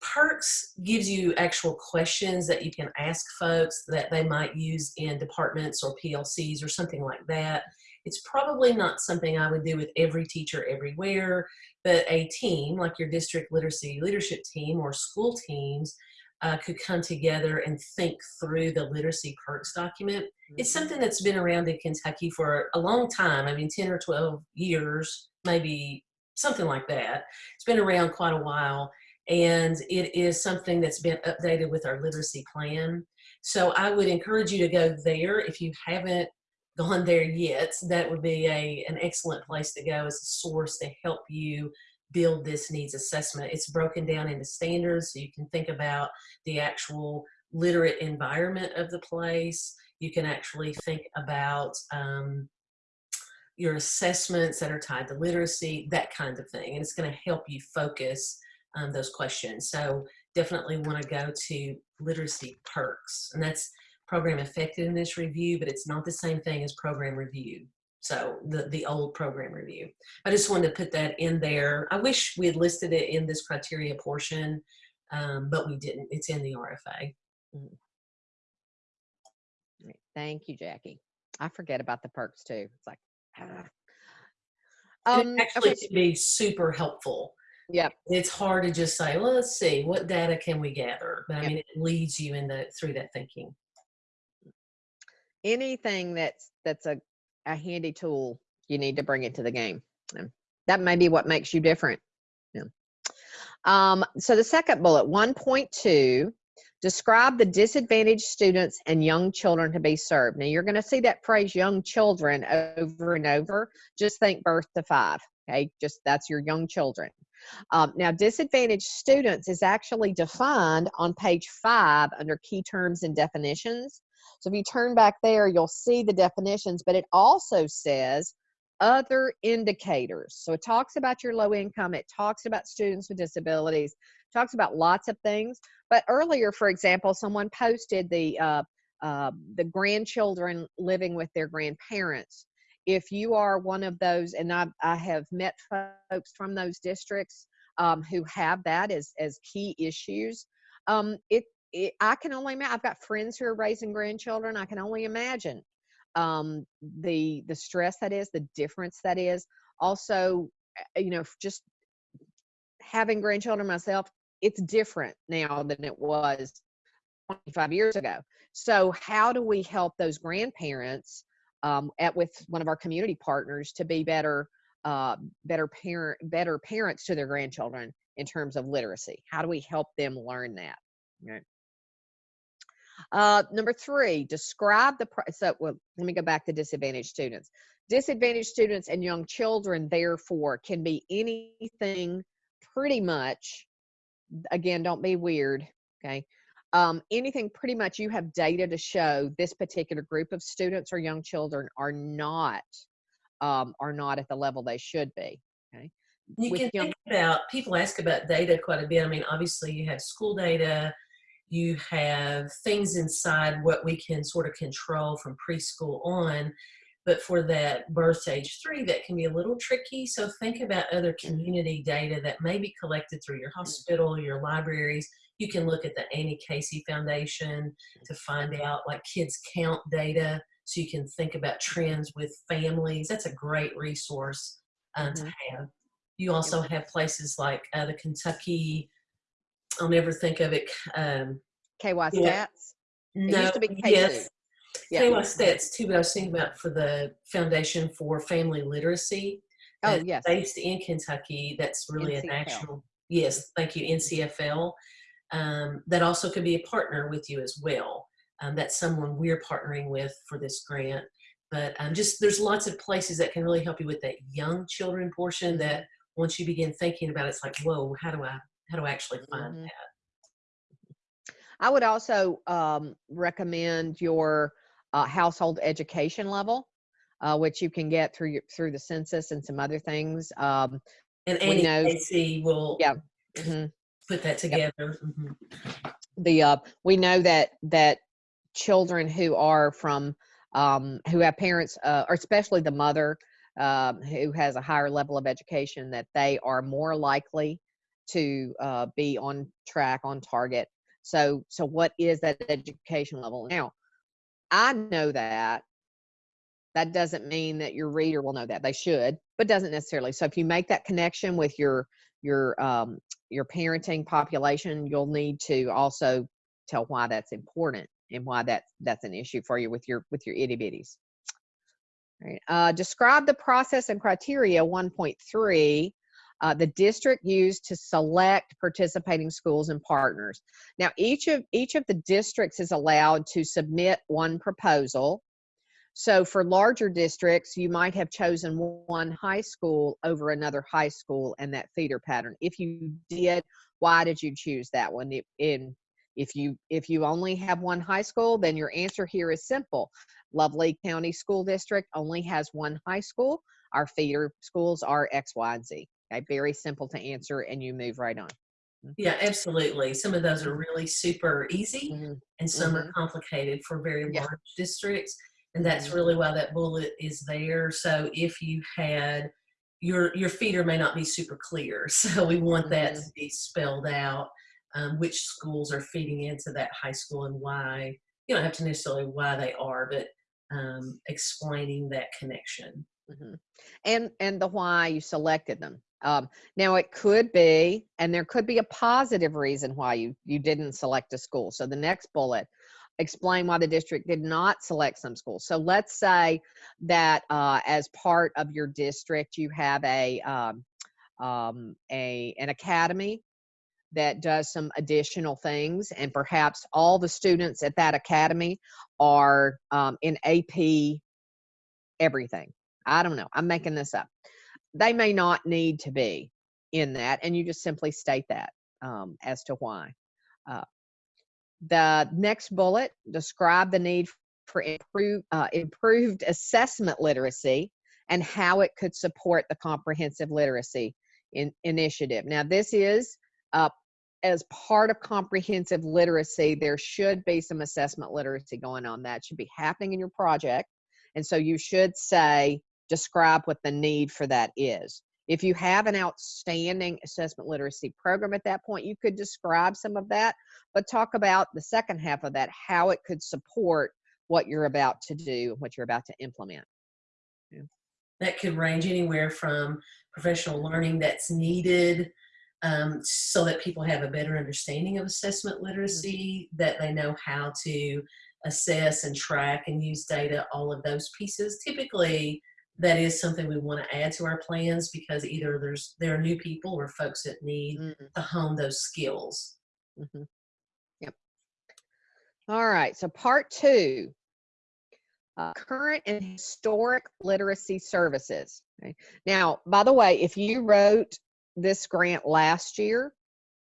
PERCS gives you actual questions that you can ask folks that they might use in departments or PLCs or something like that. It's probably not something I would do with every teacher everywhere, but a team like your district literacy leadership team or school teams uh, could come together and think through the literacy PERCS document. It's something that's been around in Kentucky for a long time. I mean, 10 or 12 years, maybe something like that. It's been around quite a while and it is something that's been updated with our literacy plan. So I would encourage you to go there if you haven't *laughs* gone there yet. That would be a, an excellent place to go as a source to help you build this needs assessment. It's broken down into standards so you can think about the actual literate environment of the place. You can actually think about um, your assessments that are tied to literacy, that kind of thing. And it's going to help you focus um, those questions. So definitely want to go to literacy PERCS. And that's program effectiveness review, but it's not the same thing as program review. So the, the old program review. I just wanted to put that in there. I wish we had listed it in this criteria portion, um, but we didn't. It's in the RFA. Right. Thank you, Jackie. I forget about the PERCS too. It's like, ah. Um, it actually okay, be super helpful. Yep. It's hard to just say, well, let's see, what data can we gather? But I Yep. mean, it leads you in the, through that thinking. anything that's that's a, a handy tool, you need to bring it to the game. That may be what makes you different. Yeah. Um, so the second bullet, 1.2, describe the disadvantaged students and young children to be served. Now you're going to see that phrase young children over and over. Just think birth to five. Okay, just that's your young children. Um, now, disadvantaged students is actually defined on page five under key terms and definitions. So if you turn back there, you'll see the definitions, but it also says other indicators. So it talks about your low income, it talks about students with disabilities, talks about lots of things. But earlier, for example, someone posted the uh, uh, the grandchildren living with their grandparents. If you are one of those, and I, I have met folks from those districts um, who have that as as key issues, um, it it, I can only imagine. I've got friends who are raising grandchildren. I can only imagine um, the the stress that is, the difference that is. Also, uh, you know, just having grandchildren myself, it's different now than it was 25 years ago. So, how do we help those grandparents um, at with one of our community partners to be better, uh, better parent, better parents to their grandchildren in terms of literacy? How do we help them learn that? Right. Uh, number three, describe the, so well, let me go back to disadvantaged students. Disadvantaged students and young children, therefore, can be anything pretty much, again, don't be weird, okay? Um, anything pretty much you have data to show this particular group of students or young children are not, um, are not at the level they should be, okay? You With can young- think about, people ask about data quite a bit. I mean, obviously you have school data, you have things inside what we can sort of control from preschool on. But for that birth age three, that can be a little tricky. So think about other community data that may be collected through your hospital, your libraries. You can look at the Annie Casey Foundation to find out like kids count data. So you can think about trends with families. That's a great resource um, Mhm. to have. You also have places like uh, the Kentucky, I'll never think of it. Um, KY Yeah. stats? no, used to be K2. yes, Yeah. KY stats too, but I was thinking about for the Foundation for Family Literacy. Oh, yes. Based in Kentucky, that's really a NCFL. national, yes, thank you, NCFL. Um, that also could be a partner with you as well. Um, that's someone we're partnering with for this grant. But um, just there's lots of places that can really help you with that young children portion that once you begin thinking about it, it's like, whoa, how do I, how do I actually find Mhm. that? I would also um, recommend your uh, household education level. uh, which you can get through your, through the census and some other things. Um, And Annie know- Casey will Yeah. mhm. Put that together. Mhm. the uh, we know that that children who are from um, who have parents uh, or especially the mother um, who has a higher level of education that they are more likely to uh, be on track on target. So so what is that education level? Now i know that. That doesn't mean that your reader will know that. They should but doesn't necessarily. So if you make that connection with your your um, your parenting population you'll need to also tell why that's important and why that's that's an issue for you with your with your itty bitties. Uh, describe the process and criteria 1.3 uh, the district used to select participating schools and partners. Now each of each of the districts is allowed to submit one proposal so for larger districts, you might have chosen one high school over another high school and that feeder pattern. If you did, why did you choose that one? If- In if you if you only have one high school, then your answer here is simple. Lovely County School District only has one high school. Our feeder schools are X, Y, and Z. Okay, very simple to answer, and you move right on. Yeah, absolutely. Some of those are really super easy Mhm, and some are complicated for very Yeah. large districts. And that's really why that bullet is there. So if you had your your feeder may not be super clear. *laughs* So we want that Mhm. to be spelled out, um, which schools are feeding into that high school and why. You don't have to necessarily why they are, but um, explaining that connection. Mhm. And and the why you selected them. Um, now it could be, and there could be a positive reason why you you didn't select a school. So the next bullet, explain why the district did not select some schools. So let's say that uh, as part of your district you have a um, um, a an academy that does some additional things, and perhaps all the students at that academy are um, in AP everything. I don't know. I'm making this up. They may not need to be in that, and you just simply state that um, as to why. Uh, the next bullet describe the need for improve, uh, improved assessment literacy and how it could support the comprehensive literacy in, initiative. Now, this is uh, as part of comprehensive literacy, there should be some assessment literacy going on. That should be happening in your project. And so you should say, describe what the need for that is. If you have an outstanding assessment literacy program at that point, you could describe some of that, but talk about the second half of that, how it could support what you're about to do, what you're about to implement. That could range anywhere from professional learning that's needed um, so that people have a better understanding of assessment literacy, that they know how to assess and track and use data, all of those pieces. Typically, that is something we want to add to our plans because either there's there are new people or folks that need Mhm, to hone those skills. mhm. Yep. All right. So part two, uh, current and historic literacy services. Okay. Now, by the way, if you wrote this grant last year,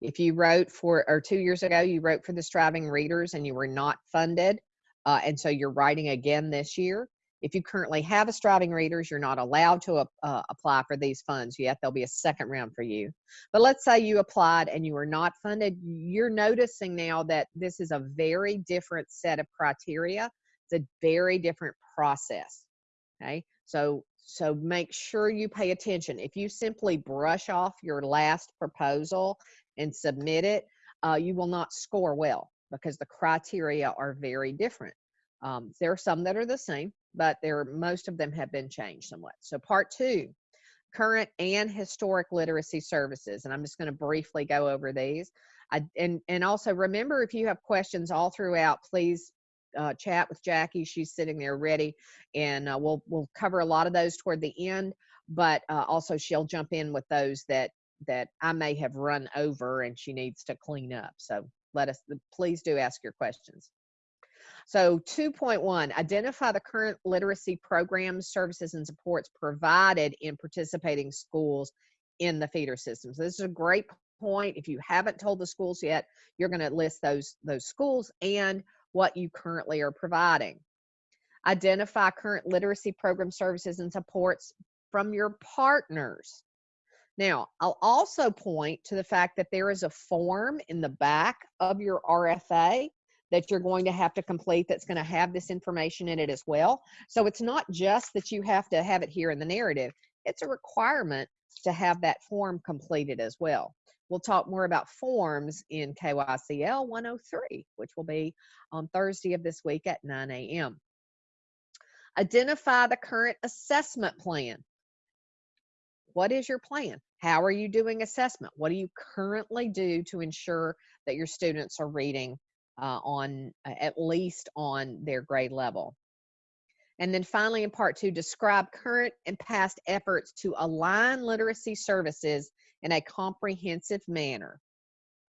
if you wrote for, or two years ago, you wrote for the Striving Readers and you were not funded, uh, and so you're writing again this year. If you currently have a Striving Readers, you're not allowed to uh, apply for these funds yet. There'll be a second round for you. But let's say you applied and you were not funded, you're noticing now that this is a very different set of criteria. It's a very different process. Okay, so so make sure you pay attention. If you simply brush off your last proposal and submit it, uh, you will not score well because the criteria are very different. Um, there are some that are the same, but there most of them have been changed somewhat. So part two, current and historic literacy services, and I'm just going to briefly go over these. I, and and also remember, if you have questions all throughout, please uh, chat with Jackie. She's sitting there ready, and uh, we'll we'll cover a lot of those toward the end. But uh, also, she'll jump in with those that that I may have run over and she needs to clean up. So let us please do ask your questions. So 2.1, identify the current literacy programs, services, and supports provided in participating schools in the feeder system. So this is a great point. If you haven't told the schools yet, you're going to list those those schools and what you currently are providing. Identify current literacy program services and supports from your partners. Now, I'll also point to the fact that there is a form in the back of your RFA that you're going to have to complete that's going to have this information in it as well. So it's not just that you have to have it here in the narrative, it's a requirement to have that form completed as well. We'll talk more about forms in KYCL 103, which will be on Thursday of this week at 9 a.m. Identify the current assessment plan. What is your plan? How are you doing assessment? What do you currently do to ensure that your students are reading uh, on uh, at least on their grade level? And then finally, in part two, describe current and past efforts to align literacy services in a comprehensive manner,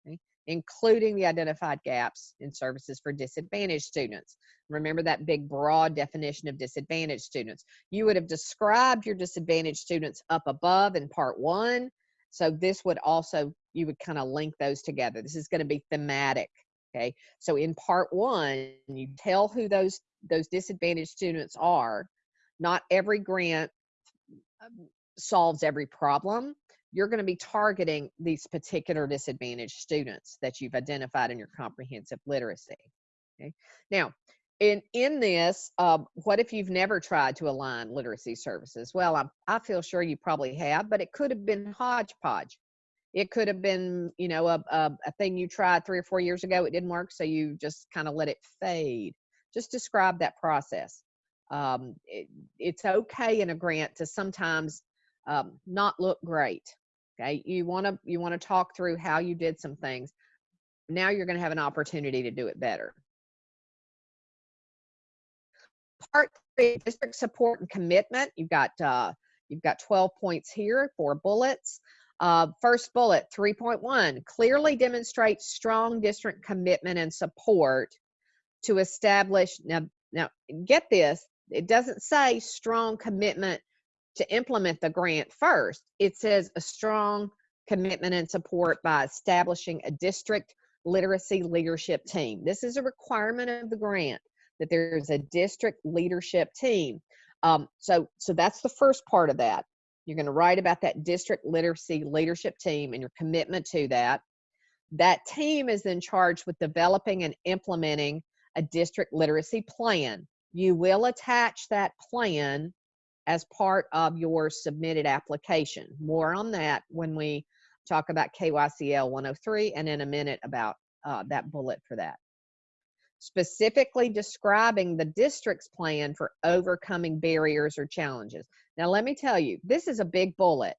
okay, including the identified gaps in services for disadvantaged students. Remember that big broad definition of disadvantaged students. You would have described your disadvantaged students up above in part one. So this would also, you would kind of link those together. This is going to be thematic. Okay. So in part one, you tell who those, those disadvantaged students are. Not every grant um, solves every problem. You're going to be targeting these particular disadvantaged students that you've identified in your comprehensive literacy. Okay. Now, in in this uh, what if you've never tried to align literacy services well I, I feel sure you probably have but it could have been hodgepodge it could have been you know a, a, a thing you tried three or four years ago it didn't work so you just kind of let it fade. Just describe that process. Um, it, it's okay in a grant to sometimes um, not look great okay? You want to you want to talk through how you did some things. Now you're going to have an opportunity to do it better. Part three, district support and commitment. You've got uh, you've got 12 points here, four bullets. Uh, first bullet, 3.1, clearly demonstrates strong district commitment and support to establish, now, now get this, it doesn't say strong commitment to implement the grant first. It says a strong commitment and support by establishing a district literacy leadership team. This is a requirement of the grant that there's a district leadership team. Um, so, so that's the first part of that. You're going to write about that district literacy leadership team and your commitment to that. That team is then charged with developing and implementing a district literacy plan. You will attach that plan as part of your submitted application. More on that when we talk about KYCL 103 and in a minute about uh, that bullet for that specifically describing the district's plan for overcoming barriers or challenges. Now, let me tell you, this is a big bullet.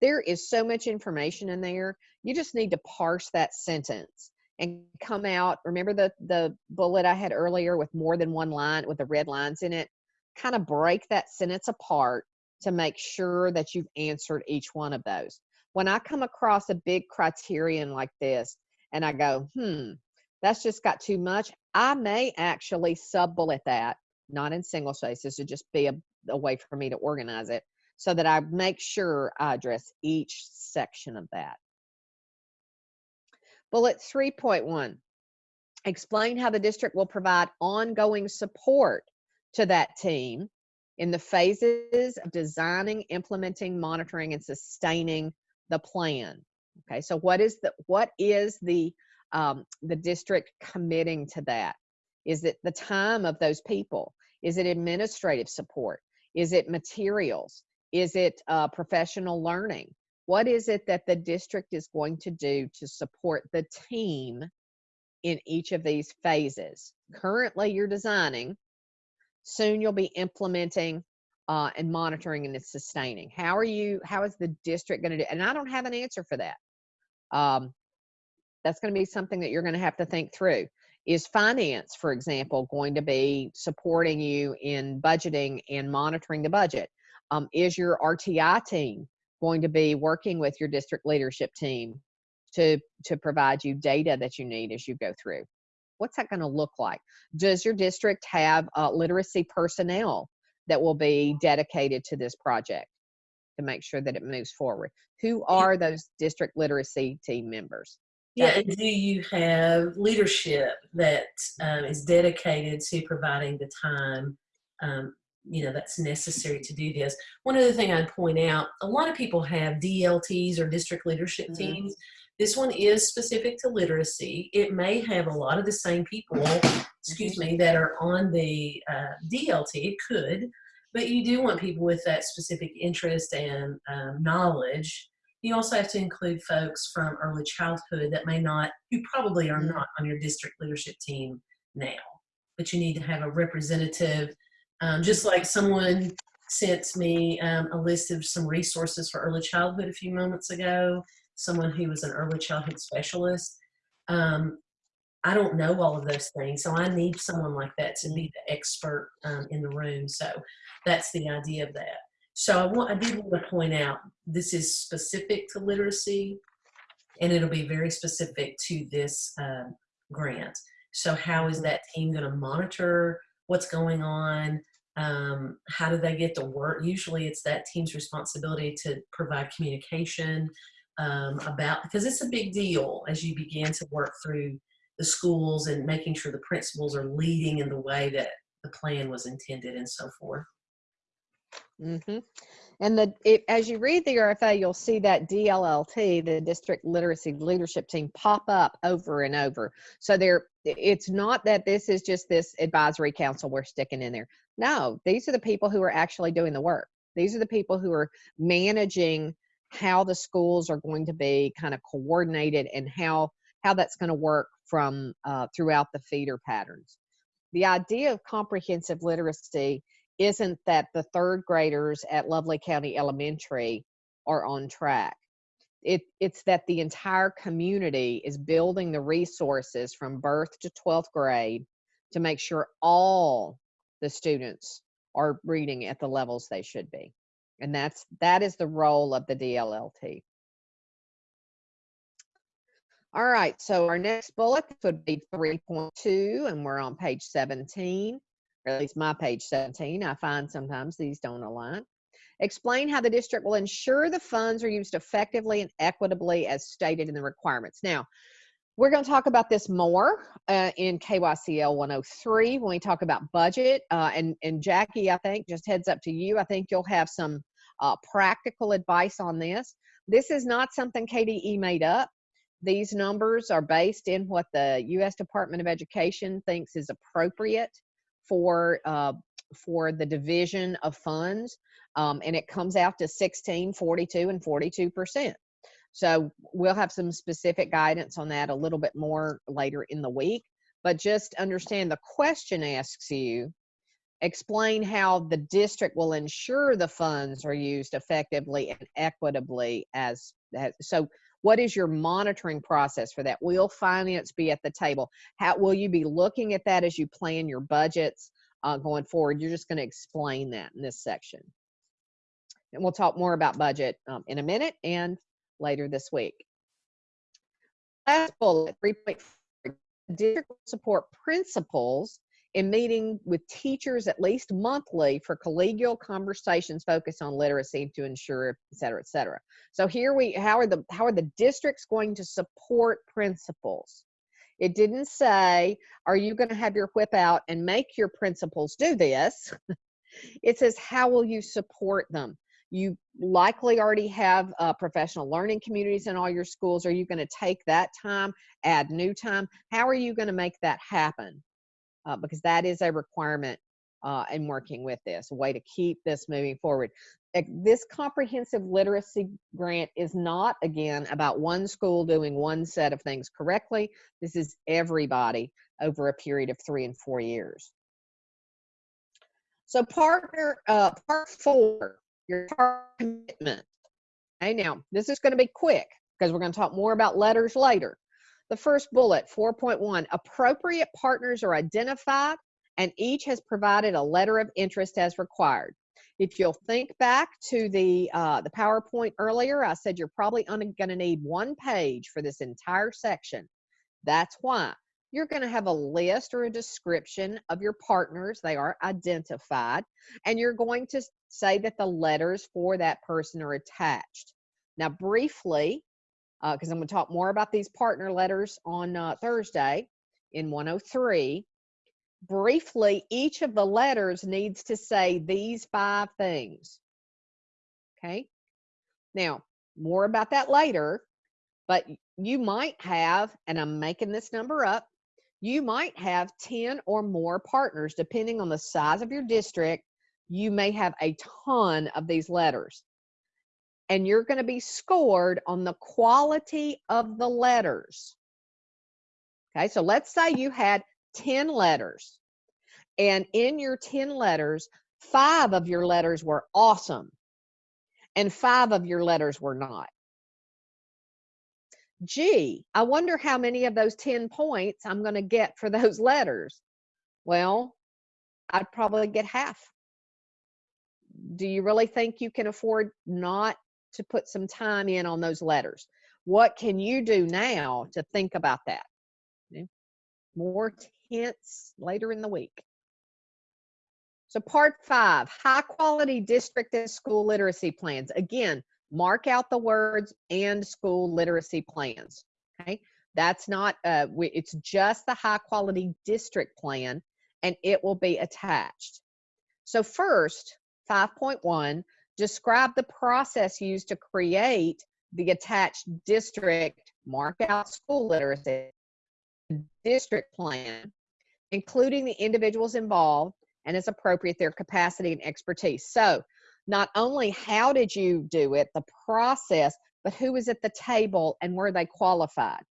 There is so much information in there. You just need to parse that sentence and come out. Remember the, the bullet I had earlier with more than one line with the red lines in it? Kind of break that sentence apart to make sure that you've answered each one of those. When I come across a big criterion like this and I go, hmm, that's just got too much. I may actually sub bullet that, not in single spaces, to just be a, a way for me to organize it so that I make sure I address each section of that. Bullet 3.1 explain how the district will provide ongoing support to that team in the phases of designing, implementing, monitoring, and sustaining the plan. Okay, so what is the what is the um, the district committing to that? Is it the time of those people? Is it administrative support? Is it materials? Is it uh, professional learning? What is it that the district is going to do to support the team in each of these phases? Currently, you're designing. Soon, you'll be implementing uh, and monitoring and sustaining. How are you? How is the district going to do? And I don't have an answer for that. Um, that's going to be something that you're going to have to think through. Is finance, for example, going to be supporting you in budgeting and monitoring the budget? Um, is your RTI team going to be working with your district leadership team to, to provide you data that you need as you go through? What's that going to look like? Does your district have uh, literacy personnel that will be dedicated to this project to make sure that it moves forward? Who are those district literacy team members? Yeah, and do you have leadership that um, is dedicated to providing the time um, you know, that's necessary to do this. One other thing I'd point out, a lot of people have DLTs or district leadership Mhm. teams. This one is specific to literacy. It may have a lot of the same people, excuse me, that are on the uh, DLT. It could, but you do want people with that specific interest and um, knowledge. You also have to include folks from early childhood that may not, who probably are Mhm. not on your district leadership team now, but you need to have a representative um, just like someone sent me um, a list of some resources for early childhood a few moments ago, someone who was an early childhood specialist. Um, I don't know all of those things, so I need someone like that to be the expert um, in the room. So that's the idea of that. So I, want, I did want to point out this is specific to literacy, and it'll be very specific to this um, grant. So how is that team going to monitor what's going on? Um, how do they get to work? Usually it's that team's responsibility to provide communication um, about, because it's a big deal as you begin to work through the schools and making sure the principals are leading in the way that the plan was intended and so forth. Hmm And the it, as you read the RFA, you'll see that DLLT, the District Literacy Leadership Team, pop up over and over. So there, it's not that this is just this advisory council we're sticking in there. No, these are the people who are actually doing the work. These are the people who are managing how the schools are going to be kind of coordinated and how how that's going to work from uh, throughout the feeder patterns. The idea of comprehensive literacy isn't that the third graders at Lovely County Elementary are on track. It, it's that the entire community is building the resources from birth to 12th grade to make sure all the students are reading at the levels they should be. And that's that is the role of the DLLT. All right, so our next bullet would be 3.2, and we're on page 17 or at least my page 17. I find sometimes these don't align. Explain how the district will ensure the funds are used effectively and equitably as stated in the requirements. Now, we're going to talk about this more uh, in KYCL 103 when we talk about budget. Uh, and, and Jackie, I think, just heads up to you, I think you'll have some uh, practical advice on this. This is not something KDE made up. These numbers are based in what the U.S. Department of Education thinks is appropriate for uh, for the division of funds, um, and it comes out to 16, 42, and 42 percent. So we'll have some specific guidance on that a little bit more later in the week. But just understand the question asks you explain how the district will ensure the funds are used effectively and equitably as, as so what is your monitoring process for that? Will finance be at the table? How will you be looking at that as you plan your budgets uh, going forward? You're just going to explain that in this section. And we'll talk more about budget um, in a minute and later this week. Last bullet 3.4 district support principals in meeting with teachers at least monthly for collegial conversations focused on literacy to ensure et cetera et cetera. So here we how are the how are the districts going to support principals? It didn't say are you going to have your whip out and make your principals do this? *laughs* It says how will you support them? You likely already have uh, professional learning communities in all your schools. Are you going to take that time add new time? How are you going to make that happen uh, because that is a requirement uh, in working with this, a way to keep this moving forward. This comprehensive literacy grant is not, again, about one school doing one set of things correctly. This is everybody over a period of three and four years. So partner, uh, part four, your commitment. Okay, now this is going to be quick because we're going to talk more about letters later. The first bullet, 4.1, appropriate partners are identified and each has provided a letter of interest as required. If you'll think back to the, uh, the PowerPoint earlier, I said you're probably only gonna need one page for this entire section. That's why. You're gonna have a list or a description of your partners. They are identified. And you're going to say that the letters for that person are attached. Now, briefly, because uh, I'm going to talk more about these partner letters on uh, Thursday in 103. briefly, each of the letters needs to say these five things. Okay. Now, more about that later, but you might have, and I'm making this number up, you might have 10 or more partners, depending on the size of your district. You may have a ton of these letters. And you're going to be scored on the quality of the letters. Okay, so let's say you had 10 letters, and in your 10 letters, five of your letters were awesome, and five of your letters were not. Gee, I wonder how many of those 10 points I'm going to get for *laughs* those letters. Well, I'd probably get half. Do you really think you can afford not to put some time in on those letters? What can you do now to think about that? More hints later in the week. So part five, high quality district and school literacy plans. Again, mark out the words and school literacy plans. Okay, that's not, uh, it's just the high quality district plan and it will be attached. So first, 5.1, describe the process used to create the attached district mark out school literacy district plan, including the individuals involved and as appropriate their capacity and expertise. So not only how did you do it, the process, but who was at the table and were they qualified?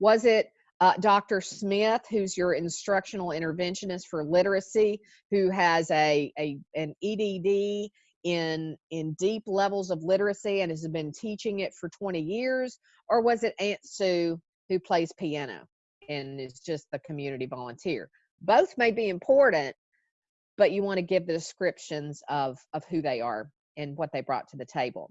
Was it uh, Dr. Smith, who's your instructional interventionist for literacy, who has a, a an EDD in in deep levels of literacy and has been teaching it for 20 years, or was it Aunt Sue who plays piano and is just the community volunteer? Both may be important, but you want to give the descriptions of, of who they are and what they brought to the table.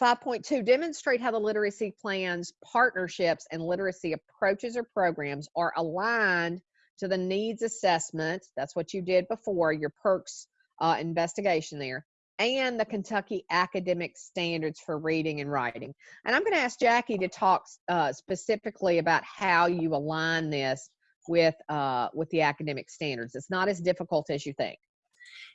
5.2, demonstrate how the literacy plans, partnerships, and literacy approaches or programs are aligned to the needs assessment. That's what you did before, your PERCS uh, investigation there, and the Kentucky academic standards for reading and writing. And I'm going to ask Jackie to talk uh, specifically about how you align this with uh, with the academic standards. It's not as difficult as you think.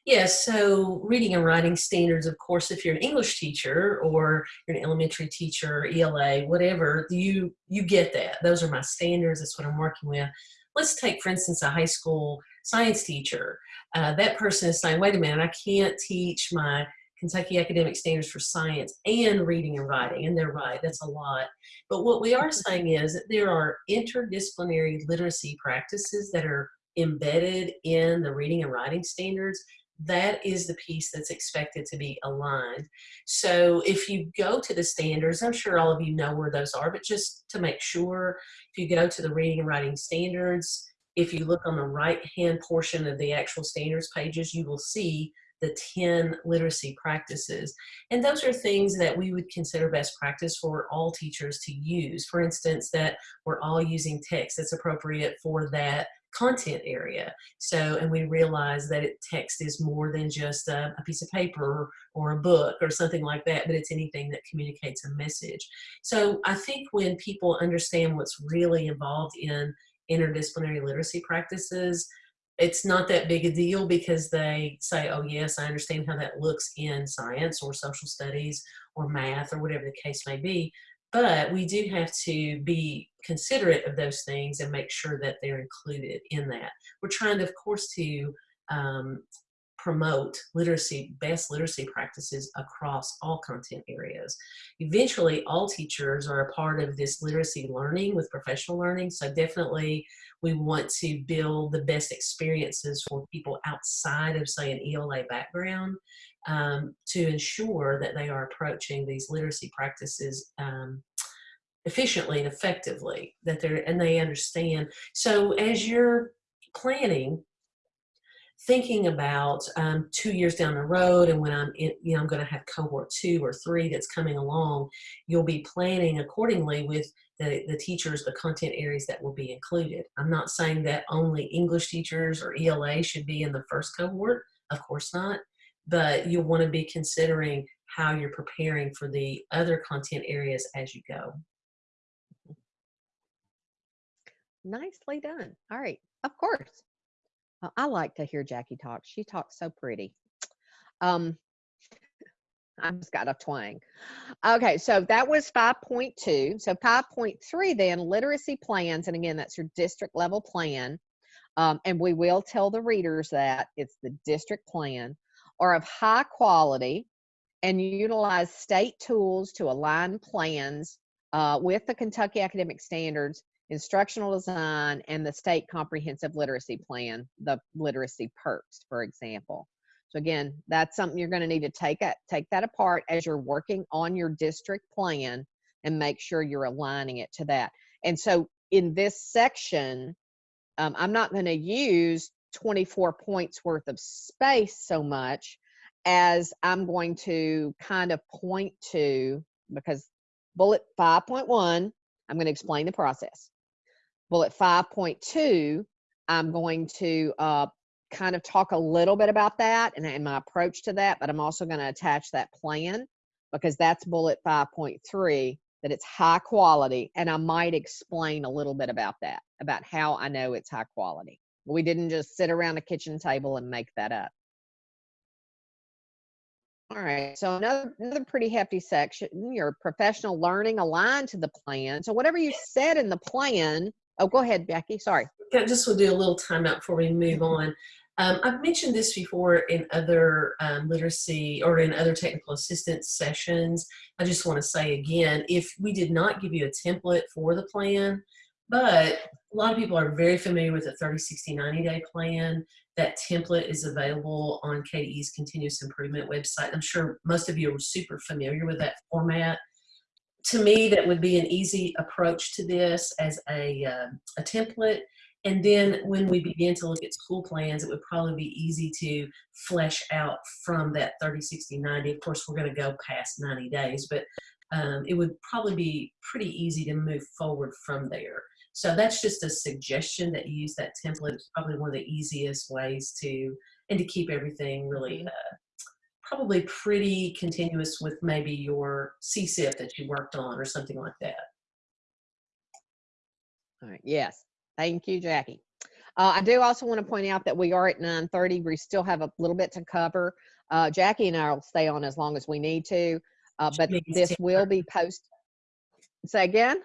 Yes, so reading and writing standards, of course, if you're an English teacher or you're an elementary teacher, ELA, whatever, you you get that. Those are my standards. That's what I'm working with. Let's take, for instance, a high school science teacher. Uh, that person is saying, wait a minute, I can't teach my Kentucky Academic Standards for Science and reading and writing, and they're right, that's a lot. But what we are *laughs* saying is that there are interdisciplinary literacy practices that are embedded in the reading and writing standards that is the piece that's expected to be aligned. So if you go to the standards, I'm sure all of you know where those are, but just to make sure, if you go to the reading and writing standards, if you look on the right hand portion of the actual standards pages, you will see the 10 literacy practices. And those are things that we would consider best practice for all teachers to use. For instance, that we're all using text that's appropriate for that content area. So, and we realize that it, text is more than just a, a, piece of paper or a book or something like that, but it's anything that communicates a message. So I think when people understand what's really involved in interdisciplinary literacy practices, it's not that big a deal because they say, oh yes, I understand how that looks in science or social studies or math or whatever the case may be. But we do have to be considerate of those things and make sure that they're included in that. We're trying to, of course, to um, promote literacy, best literacy practices across all content areas. Eventually, all teachers are a part of this literacy learning with professional learning. So definitely we want to build the best experiences for people outside of say an ELA background um, to ensure that they are approaching these literacy practices um, efficiently and effectively that they're and they understand so as you're planning thinking about um, two years down the road and when I'm in, you know, I'm going to have cohort two or three that's coming along, you'll be planning accordingly with the, the teachers, the content areas that will be included. I'm not saying that only English teachers or ELA should be in the first cohort, of course not, but you'll want to be considering how you're preparing for the other content areas as you go. Nicely done. All right. Of course. Uh, I like to hear Jackie talk. She talks so pretty. Um, *laughs* I just got a twang. Okay, so that was 5.2. So 5.3 then, literacy plans, and again, that's your district level plan. Um, and we will tell the readers that it's the district plan, are of high quality and utilize state tools to align plans uh, with the Kentucky Academic Standards, instructional design, and the state comprehensive literacy plan, the literacy PERCS, for example. So again, that's something you're going to need to take it, take that apart as you're working on your district plan and make sure you're aligning it to that. And so in this section, um, I'm not going to use 24 points worth of space so much as I'm going to kind of point to because bullet 5.1, I'm going to explain the process. Bullet 5.2, I'm going to uh, kind of talk a little bit about that and, and my approach to that, but I'm also going to attach that plan because that's bullet 5.3 that it's high quality and I might explain a little bit about that, about how I know it's high quality. We didn't just sit around a kitchen table and make that up. All right, so another another pretty hefty section, your professional learning aligned to the plan. So whatever you said in the plan, oh, go ahead, Becky, sorry. I just will do a little timeout before we move on. Um, I've mentioned this before in other um, literacy or in other technical assistance sessions. I just want to say again, if we did not give you a template for the plan, but a lot of people are very familiar with the 30, 60, 90 day plan. That template is available on KDE's continuous improvement website. I'm sure most of you are super familiar with that format. To me, that would be an easy approach to this as a, uh, a template and then when we begin to look at school plans, it would probably be easy to flesh out from that 30, 60, 90. Of course, we're going to go past 90 days, but um, it would probably be pretty easy to move forward from there. So that's just a suggestion that you use that template. It's probably one of the easiest ways to, and to keep everything really mm-hmm. uh, probably pretty continuous with maybe your CSIP that you worked on or something like that. All right. Yes. Thank you, Jackie. Uh, I do also want to point out that we are at 9.30. We still have a little bit to cover. Uh, Jackie and I will stay on as long as we need to, uh, but this will be posted. Say again?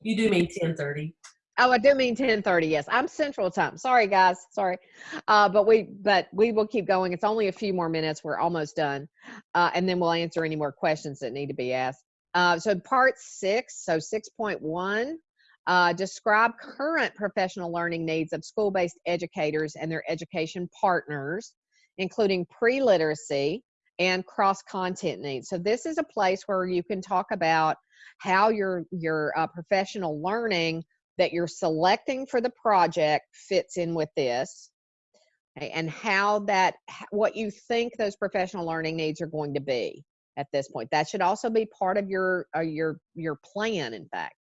You do mean 10.30. Oh, I do mean 10:30. Yes, I'm Central Time. Sorry, guys. Sorry, uh, but we but we will keep going. It's only a few more minutes. We're almost done, uh, and then we'll answer any more questions that need to be asked. Uh, so part six, so 6.1 uh, describe current professional learning needs of school-based educators and their education partners, including pre-literacy and cross-content needs. So this is a place where you can talk about how your, your uh, professional learning that you're selecting for the project fits in with this okay, and how that what you think those professional learning needs are going to be at this point that should also be part of your uh, your your plan in fact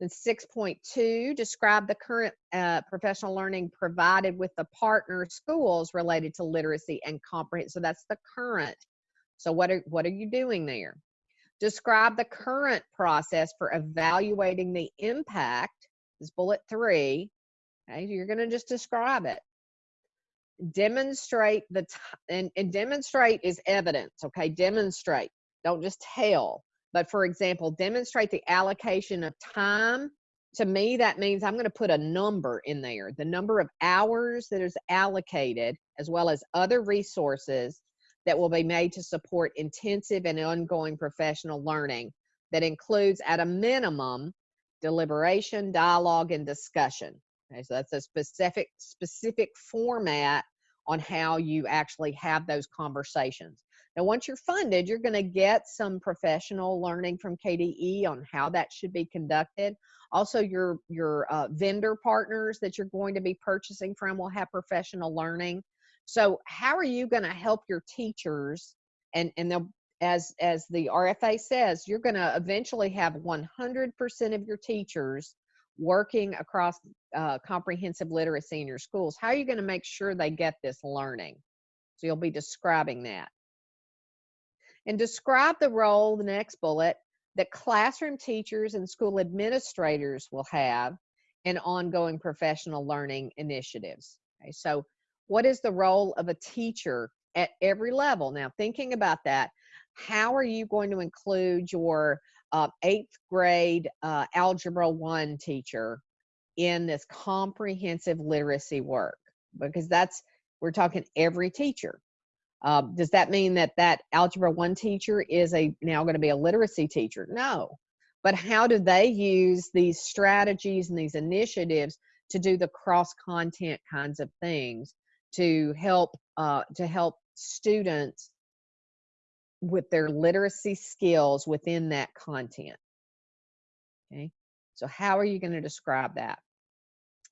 then 6.2, describe the current uh, professional learning provided with the partner schools related to literacy and comprehension. So that's the current. So what are, what are you doing there? Describe the current process for evaluating the impact, is bullet three. Okay, you're gonna just describe it. Demonstrate the, and, and demonstrate is evidence, okay? Demonstrate, don't just tell but for example, demonstrate the allocation of time. To me, that means I'm going to put a number in there, the number of hours that is allocated, as well as other resources that will be made to support intensive and ongoing professional learning that includes, at a minimum, deliberation, dialogue, and discussion. Okay, so that's a specific specific format on how you actually have those conversations. Now, once you're funded, you're going to get some professional learning from KDE on how that should be conducted. Also, your your uh, vendor partners that you're going to be purchasing from will have professional learning. So, how are you going to help your teachers? And and they'll as as the RFA says, you're going to eventually have 100% of your teachers working across uh, comprehensive literacy in your schools. How are you going to make sure they get this learning? So you'll be describing that and describe the role, the next bullet, that classroom teachers and school administrators will have in ongoing professional learning initiatives. Okay, so what is the role of a teacher at every level? Now, thinking about that, how are you going to include your uh, eighth grade uh, Algebra 1 teacher in this comprehensive literacy work? Because that's, we're talking every teacher. Uh, does that mean that that Algebra 1 teacher is a now going to be a literacy teacher? No. But how do they use these strategies and these initiatives to do the cross content kinds of things to help uh, to help students with their literacy skills within that content. Okay, so how are you going to describe that?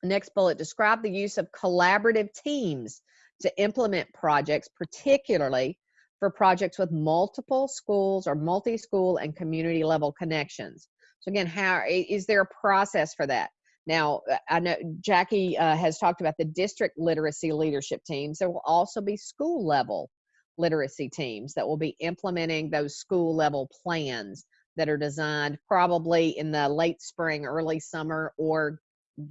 Next bullet, describe the use of collaborative teams to implement projects, particularly for projects with multiple schools or multi-school and community level connections. So again, how is there a process for that? Now, uh, I know Jackie uh, has talked about the district literacy leadership teams. There will also be school level literacy teams that will be implementing those school level plans that are designed probably in the late spring, early summer, or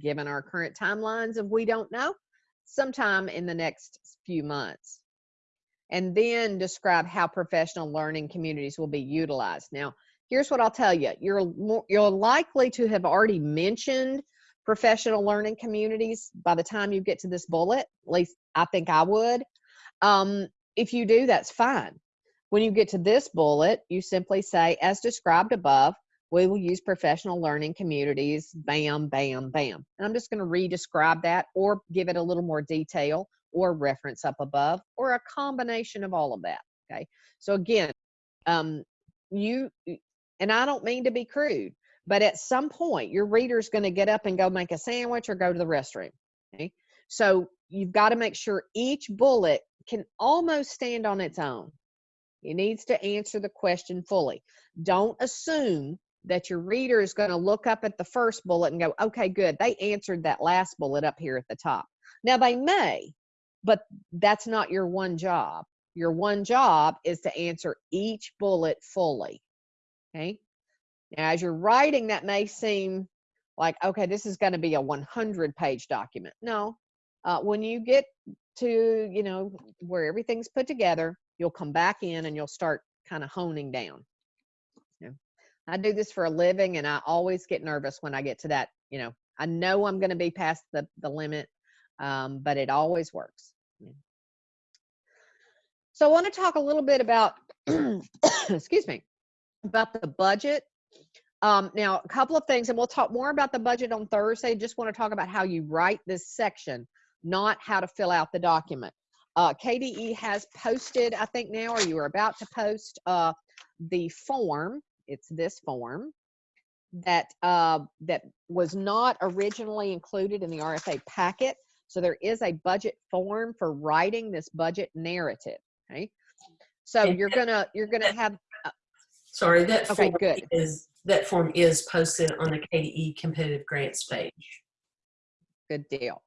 given our current timelines of we don't know, sometime in the next few months. And then describe how professional learning communities will be utilized. Now, here's what I'll tell you. You're, you're likely to have already mentioned professional learning communities by the time you get to this bullet. At least I think I would. Um, if you do, that's fine. When you get to this bullet, you simply say, as described above, we will use professional learning communities, bam, bam, bam. And I'm just going to re-describe that or give it a little more detail or reference up above or a combination of all of that. Okay. So again, um, you, and I don't mean to be crude, but at some point your reader's going to get up and go make a sandwich or go to the restroom. Okay. So you've got to make sure each bullet can almost stand on its own. It needs to answer the question fully. Don't assume that your reader is going to look up at the first bullet and go, okay, good. They answered that last bullet up here at the top. Now they may, but that's not your one job. Your one job is to answer each bullet fully. Okay. Now, as you're writing, that may seem like, okay, this is going to be a 100 page document. No, uh, when you get to, you know, where everything's put together, you'll come back in and you'll start kind of honing down. I do this for a living and I always get nervous when I get to that, you know, I know I'm going to be past the, the limit, um, but it always works. Yeah. So I want to talk a little bit about, *clears throat* excuse me, about the budget. Um, now, a couple of things, and we'll talk more about the budget on Thursday. Just want to talk about how you write this section, not how to fill out the document. Uh, KDE has posted, I think now, or you are about to post uh, the form it's this form that uh, that was not originally included in the RFA packet. So there is a budget form for writing this budget narrative. Okay, so you're gonna you're gonna have Sorry, that Okay, form good. is that form is posted on the KDE competitive grants page. good deal.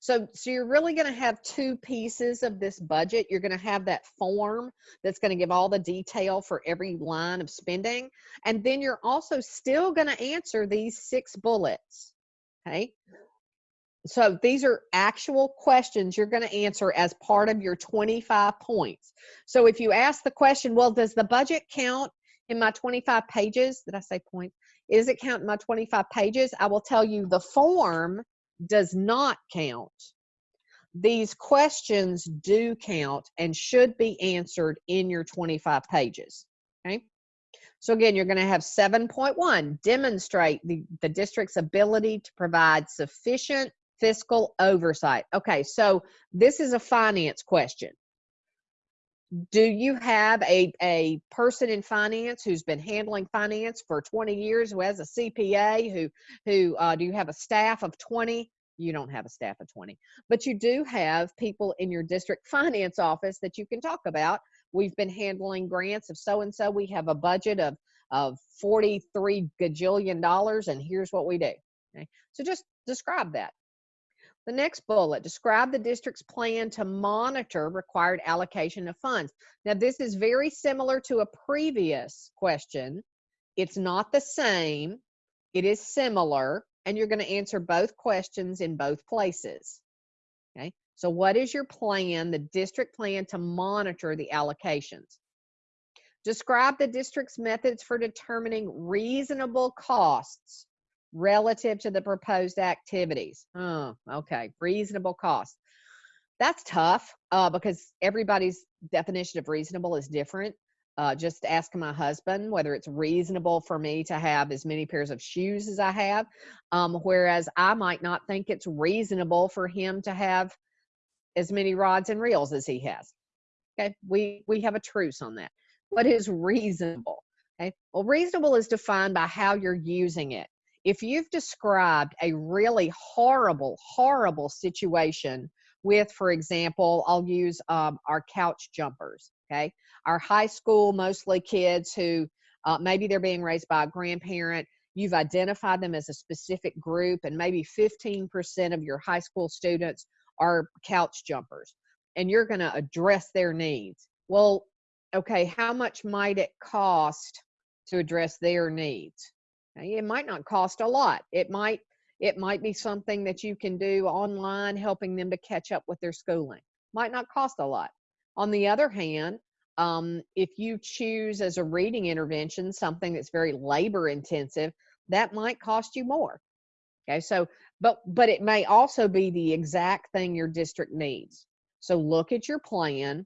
So, so you're really going to have two pieces of this budget. You're going to have that form that's going to give all the detail for every line of spending. And then you're also still going to answer these six bullets. Okay. So these are actual questions you're going to answer as part of your 25 points. So if you ask the question, well, does the budget count in my 25 pages? Did I say points? Does it count in my 25 pages? I will tell you the form does not count. These questions do count and should be answered in your 25 pages. Okay. So again, you're going to have 7.1 demonstrate the, the district's ability to provide sufficient fiscal oversight. Okay, so this is a finance question. Do you have a, a person in finance who's been handling finance for 20 years, who has a CPA, who, who uh, do you have a staff of 20? You don't have a staff of 20, but you do have people in your district finance office that you can talk about. We've been handling grants of so and so. We have a budget of, of 43 gajillion dollars, and here's what we do. Okay, so just describe that. The next bullet, describe the district's plan to monitor required allocation of funds. Now, this is very similar to a previous question. It's not the same. It is similar. and you're going to answer both questions in both places. Okay, so what is your plan, the district plan to monitor the allocations? Describe the district's methods for determining reasonable costs relative to the proposed activities. Oh, okay, reasonable cost. That's tough uh, because everybody's definition of reasonable is different. Uh, just ask my husband whether it's reasonable for me to have as many pairs of shoes as I have, um, whereas I might not think it's reasonable for him to have as many rods and reels as he has. Okay, we we have a truce on that. What is reasonable? Okay, well, reasonable is defined by how you're using it. If you've described a really horrible, horrible situation with, for example, I'll use um, our couch jumpers. Okay, our high school, mostly kids who uh, maybe they're being raised by a grandparent. You've identified them as a specific group, and maybe 15% of your high school students are couch jumpers, and you're going to address their needs. Well, okay, how much might it cost to address their needs? It might not cost a lot. It might it might be something that you can do online, helping them to catch up with their schooling. Might not cost a lot. On the other hand, um, if you choose as a reading intervention something that's very labor intensive, that might cost you more. Okay, so but but it may also be the exact thing your district needs. So look at your plan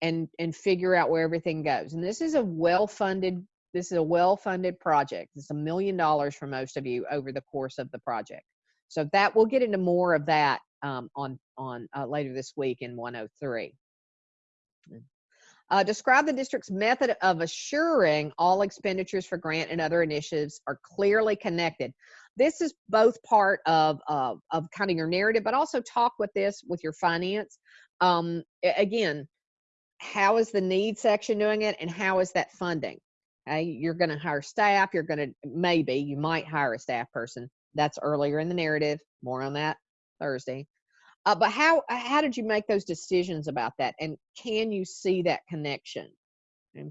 and and figure out where everything goes. And this is a well-funded this is a well-funded project. It's a million dollars for most of you over the course of the project. So that we'll get into more of that um, on on uh, later this week in 103. Uh, describe the district's method of assuring all expenditures for grant and other initiatives are clearly connected. This is both part of uh, of kind of your narrative, but also talk with this with your finance. Um, again, how is the need section doing it, and how is that funding? You're going to hire staff. You're going to maybe you might hire a staff person. That's earlier in the narrative. More on that Thursday. Uh, but how how did you make those decisions about that, and can you see that connection? Okay.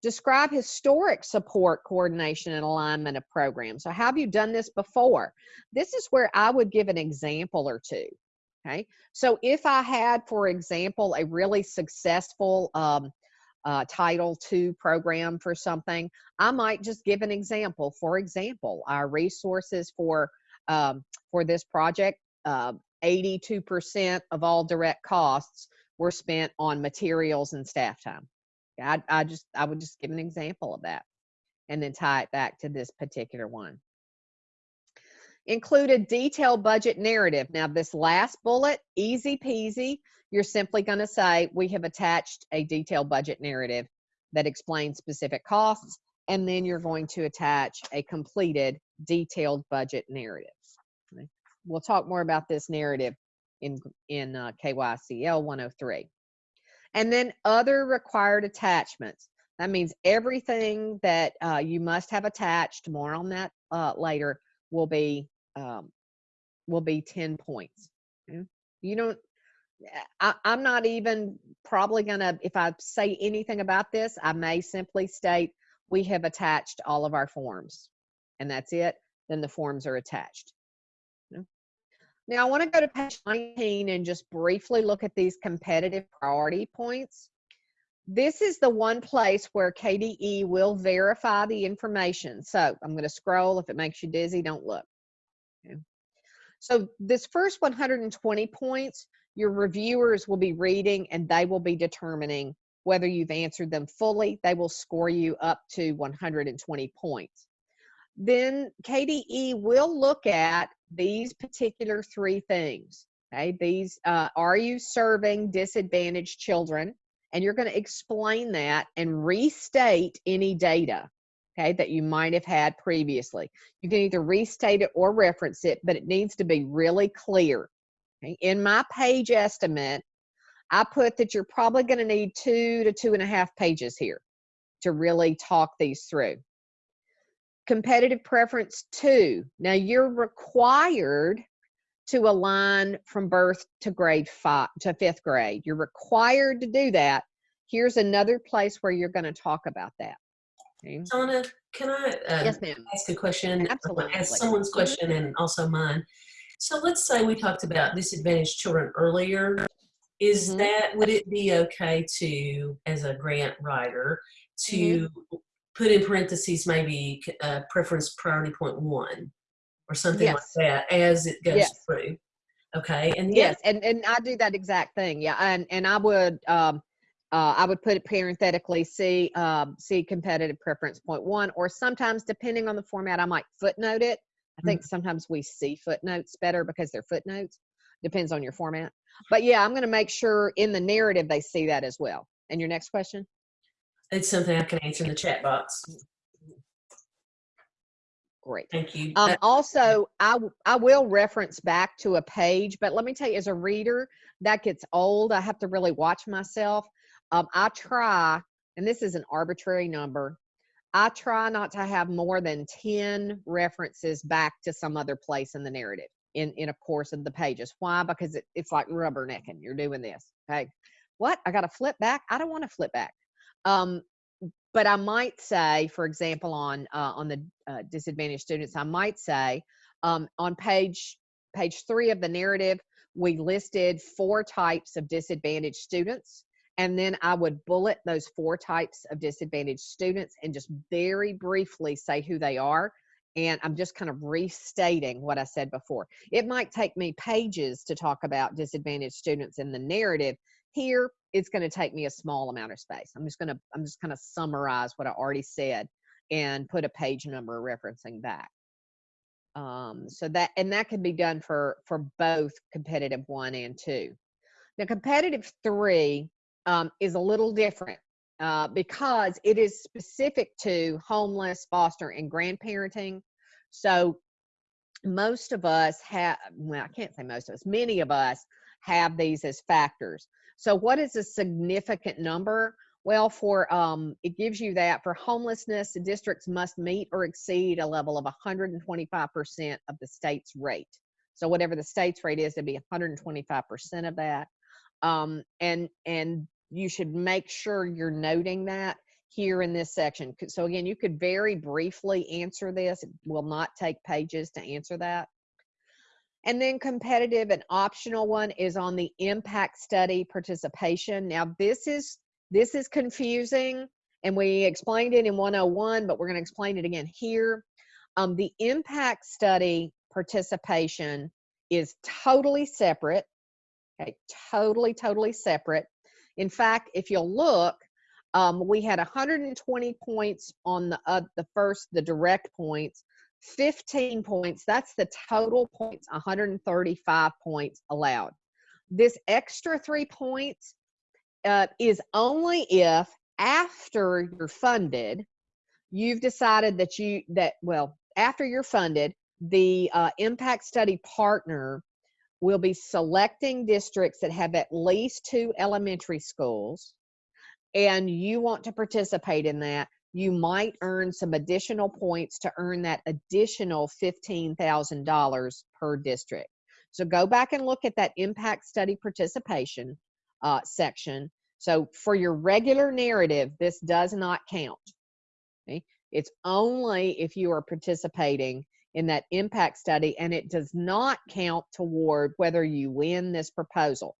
Describe historic support, coordination, and alignment of programs. So, have you done this before? This is where I would give an example or two. Okay, so if I had, for example, a really successful um, uh, Title II program for something, I might just give an example. For example, our resources for um, for this project, 82% uh, of all direct costs were spent on materials and staff time. I, I just I would just give an example of that, and then tie it back to this particular one. Include a detailed budget narrative. Now, this last bullet, easy peasy you're simply going to say, we have attached a detailed budget narrative that explains specific costs, and then you're going to attach a completed detailed budget narrative. We'll talk more about this narrative in, in uh, KYCL 103. And then other required attachments. That means everything that uh, you must have attached, more on that uh, later, will be um, will be 10 points. Okay? You don't I, am not even probably gonna, if I say anything about this, I may simply state we have attached all of our forms and that's it. Then the forms are attached. Now I wanna go to page 19 and just briefly look at these competitive priority points. This is the one place where KDE will verify the information. So I'm gonna scroll. If it makes you dizzy, don't look. Okay. So this first 120 points, your reviewers will be reading and they will be determining whether you've answered them fully. They will score you up to 120 points. Then KDE will look at these particular three things. Okay, these uh, are you serving disadvantaged children? And you're going to explain that and restate any data okay, that you might have had previously. You can either restate it or reference it, but it needs to be really clear. In my page estimate, I put that you're probably going to need two to two and a half pages here to really talk these through. Competitive preference two. Now you're required to align from birth to grade five to fifth grade. You're required to do that. Here's another place where you're going to talk about that. Okay. Donna, can I uh, Yes, ask a question? Absolutely. Ask someone's Mhm. question and also mine. So let's say we talked about disadvantaged children earlier. Is Mhm. that, would it be okay to, as a grant writer, to Mm-hmm. put in parentheses maybe uh, preference priority point one or something like that as it goes Yes. through? Okay, and Yes, and and I do that exact thing. Yeah, and and I would um uh, I would put it parenthetically see um, see competitive preference point one, or sometimes depending on the format, I might footnote it. I think sometimes we see footnotes better because they're footnotes. Depends on your format. But yeah, I'm going to make sure in the narrative they see that as well. And your next question? It's something I can answer in the chat box. Great. Thank you. Um, Uh, also, I, I will reference back to a page, but let me tell you, as a reader, that gets old. I have to really watch myself. Um, I try, and this is an arbitrary number, I try not to have more than 10 references back to some other place in the narrative in, in a course of the pages. Why? Because it, it's like rubbernecking. You're doing this. Okay. What? I got to flip back? I don't want to flip back. Um, but I might say, for example, on uh, on the uh, disadvantaged students, I might say um, on page page three of the narrative, we listed four types of disadvantaged students, and then I would bullet those four types of disadvantaged students and just very briefly say who they are. And I'm just kind of restating what I said before. It might take me pages to talk about disadvantaged students in the narrative. Here, it's going to take me a small amount of space. I'm just going to I'm just going to summarize what I already said and put a page number referencing back. Um, so that and that can be done for for both competitive one and two. Now, competitive three um, is a little different uh, because it is specific to homeless, foster, and grandparenting. So most of us have well, I can't say most of us, many of us have these as factors. So what is a significant number? Well, for um, it gives you that for homelessness, the districts must meet or exceed a level of 125% of the state's rate. So whatever the state's rate is, it'd be 125% of that. Um, and and you should make sure you're noting that here in this section. So again, you could very briefly answer this. It will not take pages to answer that. And then competitive and optional one is on the impact study participation. Now this is this is confusing and we explained it in 101, but we're going to explain it again here. Um, the impact study participation is totally separate. Okay, totally, totally separate. In fact, if you'll look, um, we had 120 points on the uh, the first, the direct points, 15 points. That's the total points, 135 points allowed. This extra three points uh, is only if after you're funded, you've decided that you that well after you're funded, the uh, impact study partner will be selecting districts that have at least two elementary schools and you want to participate in that, you might earn some additional points to earn that additional $15,000 per district. So go back and look at that impact study participation uh, section. So for your regular narrative, this does not count. Okay? It's only if you are participating in that impact study and it does not count toward whether you win this proposal.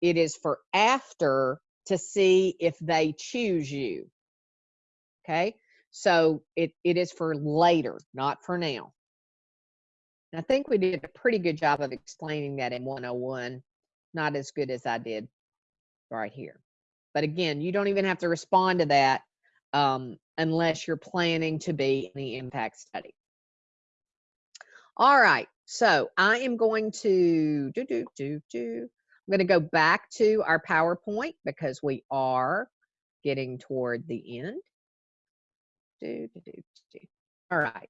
It is for after to see if they choose you. Okay, so it, it is for later, not for now. And I think we did a pretty good job of explaining that in 101, not as good as I did right here. But again, you don't even have to respond to that um, unless you're planning to be in the impact study. All right, so I am going to do, do, do, do. I'm going to go back to our PowerPoint because we are getting toward the end. Do, do, do, do. All right.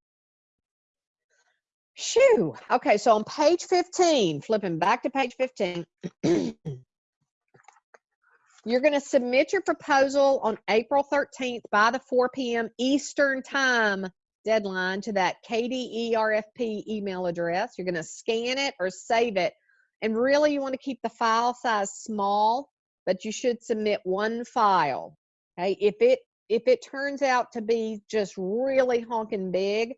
Shoo. Okay, so on page 15, flipping back to page 15, *clears throat* you're going to submit your proposal on April 13th by the 4 p.m. Eastern Time deadline to that KDERFP email address. You're going to scan it or save it. And really, you want to keep the file size small, but you should submit one file. Okay, if it if it turns out to be just really honking big,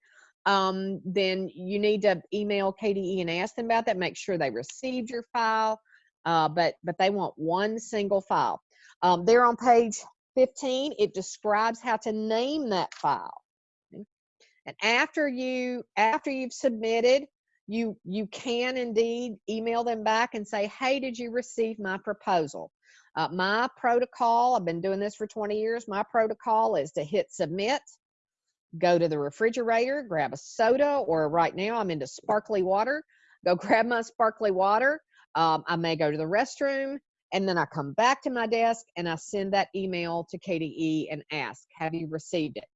um, then you need to email KDE and ask them about that. Make sure they received your file. Uh, but but they want one single file. Um, there on page 15, it describes how to name that file. And after you after you've submitted, you you can indeed email them back and say, hey, did you receive my proposal? Uh, my protocol, I've been doing this for 20 years. My protocol is to hit submit, go to the refrigerator, grab a soda, or right now I'm into sparkly water. Go *laughs* grab my sparkly water. Um, I may go to the restroom, and then I come back to my desk and I send that email to KDE and ask, "Have you received it?"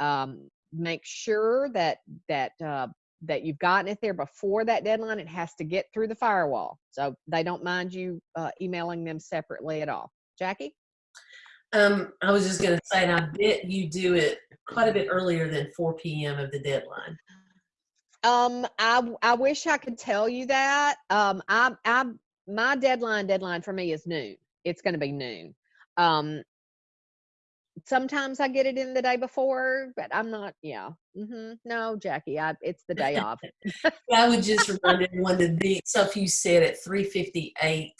Um, make sure that that uh, that you've gotten it there before that deadline. It has to get through the firewall, so they don't mind you uh, emailing them separately at all. Jackie? Um, I was just going to say, and I bet you do it quite a bit earlier than 4 p.m. of the deadline. Um, I I wish I could tell you that. Um, I I my deadline deadline for me is noon. It's going to be noon. Um, sometimes I get it in the day before, but I'm not. Yeah. mm-hmm. No, Jackie, I it's the day off. *laughs* I would just remind everyone to be, so if you said at 3:58,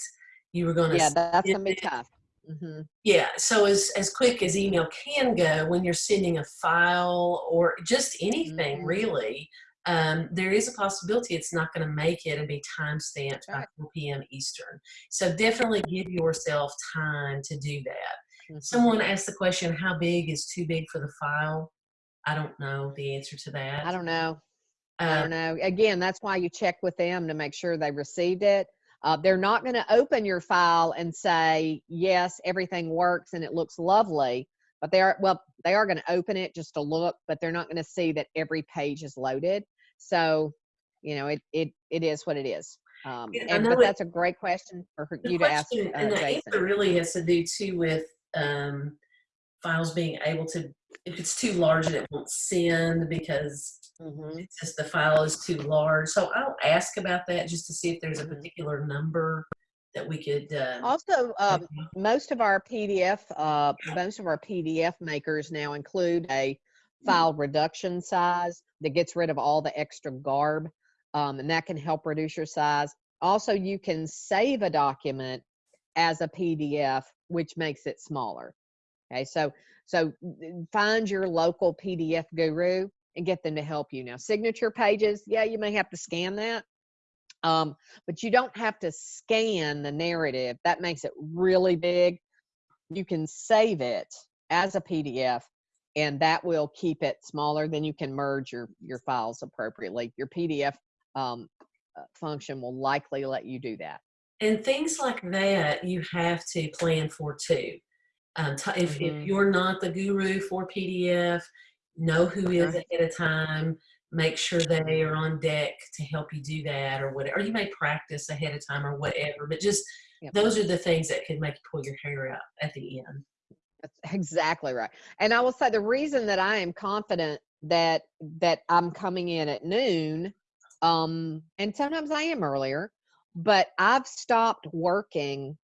you were going to Yeah, that's gonna be tough. hmm Yeah, so as, as quick as email can go, when you're sending a file or just anything Mhm. really, um, there is a possibility it's not going to make it and be time stamped by Right. 4 p.m. Eastern. So definitely give yourself time to do that. Mhm. Someone asked the question, how big is too big for the file? I don't know the answer to that. I don't know. I Uh, don't know. Again, that's why you check with them to make sure they received it. Uh, they're not going to open your file and say, yes, everything works and it looks lovely. But they are, well, they are going to open it just to look, but they're not going to see that every page is loaded. So, you know, it, it, it is what it is. Um, Yeah, and, but it- that's a great question for you to ask uh, and the Jason. answer really has to do too with um, files being able to if it's too large and it won't send because Mhm. it's just the file is too large so i'll ask about that just to see if there's a Mhm. particular number that we could uh, Also, um, off. most of our PDF, uh, most of our PDF makers now include a file reduction size that gets rid of all the extra garb, um, and that can help reduce your size. Also, you can save a document as a PDF, which makes it smaller. Okay, so so find your local PDF guru and get them to help you. Now, signature pages, yeah, you may have to scan that. Um, but you don't have to scan the narrative. That makes it really big. You can save it as a PDF and that will keep it smaller. Then you can merge your, your files appropriately. Your PDF um, uh, function will likely let you do that. And things like that you have to plan for too um, if, if Mhm. you're not the guru for pdf know who is Right. ahead of time make sure they are on deck to help you do that or whatever or you may practice ahead of time or whatever but just Yep. those are the things that could make you pull your hair out at the end That's exactly right. And I will say the reason that I am confident that that I'm coming in at noon, um, and sometimes I am earlier, but I've stopped working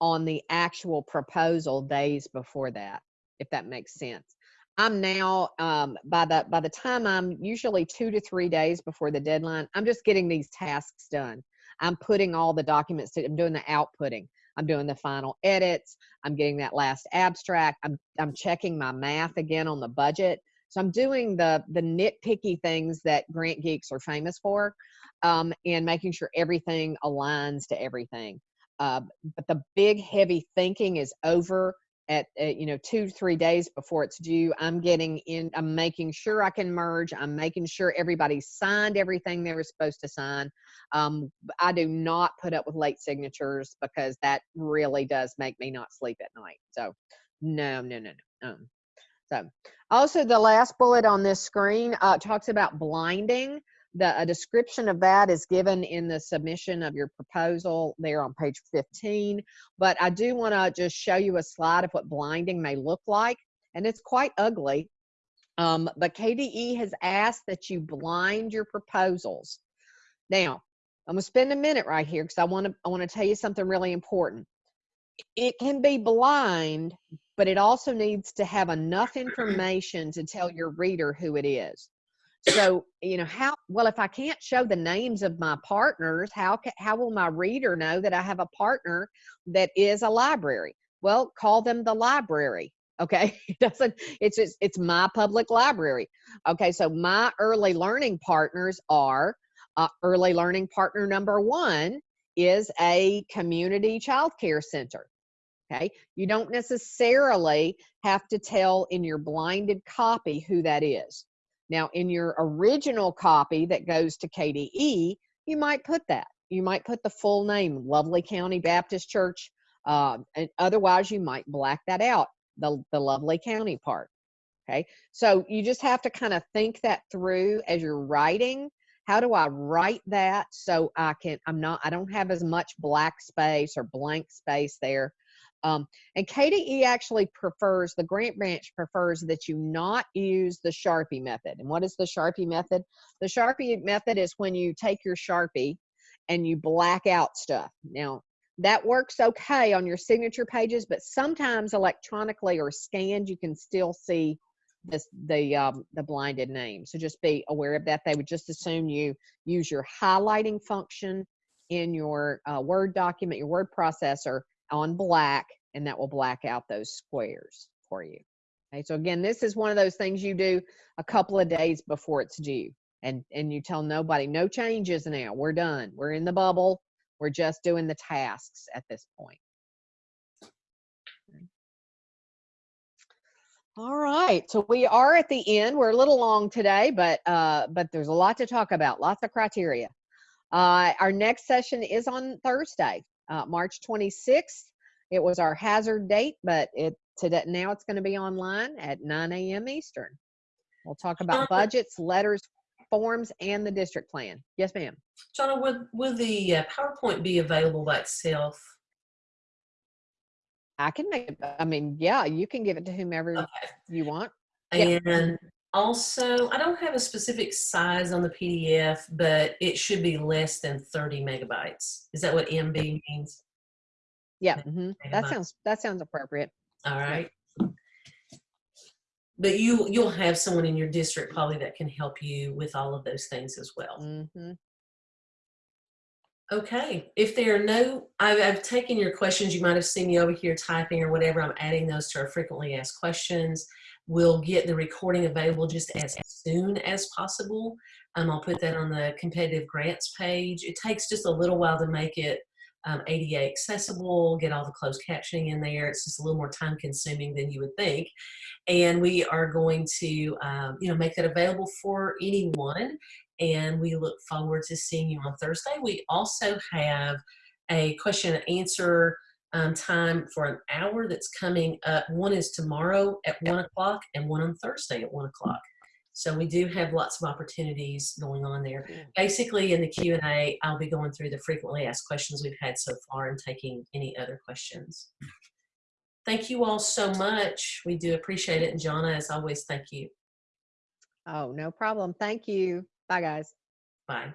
on the actual proposal days before that, if that makes sense. I'm now um, by the by the time I'm usually two to three days before the deadline, I'm just getting these tasks done. I'm putting all the documents. To, I'm doing the outputting. I'm doing the final edits. I'm getting that last abstract. I'm I'm checking my math again on the budget. So I'm doing the the nitpicky things that grant geeks are famous for, um, and making sure everything aligns to everything. Uh, but the big heavy thinking is over at, at you know two three days before it's due. I'm getting in. I'm making sure I can merge. I'm making sure everybody signed everything they were supposed to sign. Um, I do not put up with late signatures because that really does make me not sleep at night. So, no, no, no, no. Um, so, also the last bullet on this screen uh, talks about blinding. The a description of that is given in the submission of your proposal there on page 15. But I do want to just show you a slide of what blinding may look like, and it's quite ugly. Um, but KDE has asked that you blind your proposals. Now, I'm gonna spend a minute right here because I want to I want to tell you something really important. It can be blind, but it also needs to have enough information to tell your reader who it is. So, you know, how, well, if I can't show the names of my partners, how, how will my reader know that I have a partner that is a library? Well, call them the library. Okay. *laughs* It doesn't, it's, just, it's my public library. Okay. So my early learning partners are uh, early learning partner number one is a community child care center. Okay. You don't necessarily have to tell in your blinded copy who that is. Now, in your original copy that goes to KDE, you might put that. You might put the full name, Lovely County Baptist Church. Uh, and otherwise, you might black that out, the, the Lovely County part. Okay. So you just have to kind of think that through as you're writing. How do I write that so I can, I'm not, I don't have as much black space or blank space there. Um, and KDE actually prefers, the grant branch prefers that you not use the Sharpie method. And what is the Sharpie method? The Sharpie method is when you take your Sharpie and you black out stuff. Now, that works okay on your signature pages, but sometimes electronically or scanned, you can still see this, the, um, the blinded name. So just be aware of that. They would just assume you use your highlighting function in your uh, Word document, your word processor on black, and that will black out those squares for you. Okay, so again, this is one of those things you do a couple of days before it's due. And, and you tell nobody, no changes now. We're done. We're in the bubble. We're just doing the tasks at this point. All right, so we are at the end. We're a little long today, but uh, but there's a lot to talk about, lots of criteria. Uh, our next session is on Thursday, uh, March 26th. It was our hazard date, but it today now it's going to be online at 9 a.m. Eastern. We'll talk about budgets, letters, forms, and the district plan. Yes, ma'am. Jonna, will, will the uh, PowerPoint be available by itself? I can make it. I mean, yeah, you can give it to whomever Okay. you want. And also, I don't have a specific size on the PDF, but it should be less than 30 megabytes. Is that what MB means? Yeah, mhm, that sounds that sounds appropriate. All right. But you, you'll have someone in your district probably that can help you with all of those things as well. hmm Okay, if there are no, I've, I've taken your questions. You might have seen me over here typing or whatever. I'm adding those to our frequently asked questions. We'll get the recording available just as soon as possible. Um, I'll put that on the competitive grants page. It takes just a little while to make it um, ADA accessible, get all the closed captioning in there. It's just a little more time consuming than you would think. And we are going to, um, you know, make that available for anyone and we look forward to seeing you on Thursday. We also have a question and answer um, time for an hour that's coming up. One is tomorrow at one o'clock and one on Thursday at one o'clock. So we do have lots of opportunities going on there. Basically in the Q&A, I'll be going through the frequently asked questions we've had so far and taking any other questions. Thank you all so much. We do appreciate it. And Jonna, as always, thank you. Oh, no problem. Thank you. Bye, guys. Bye.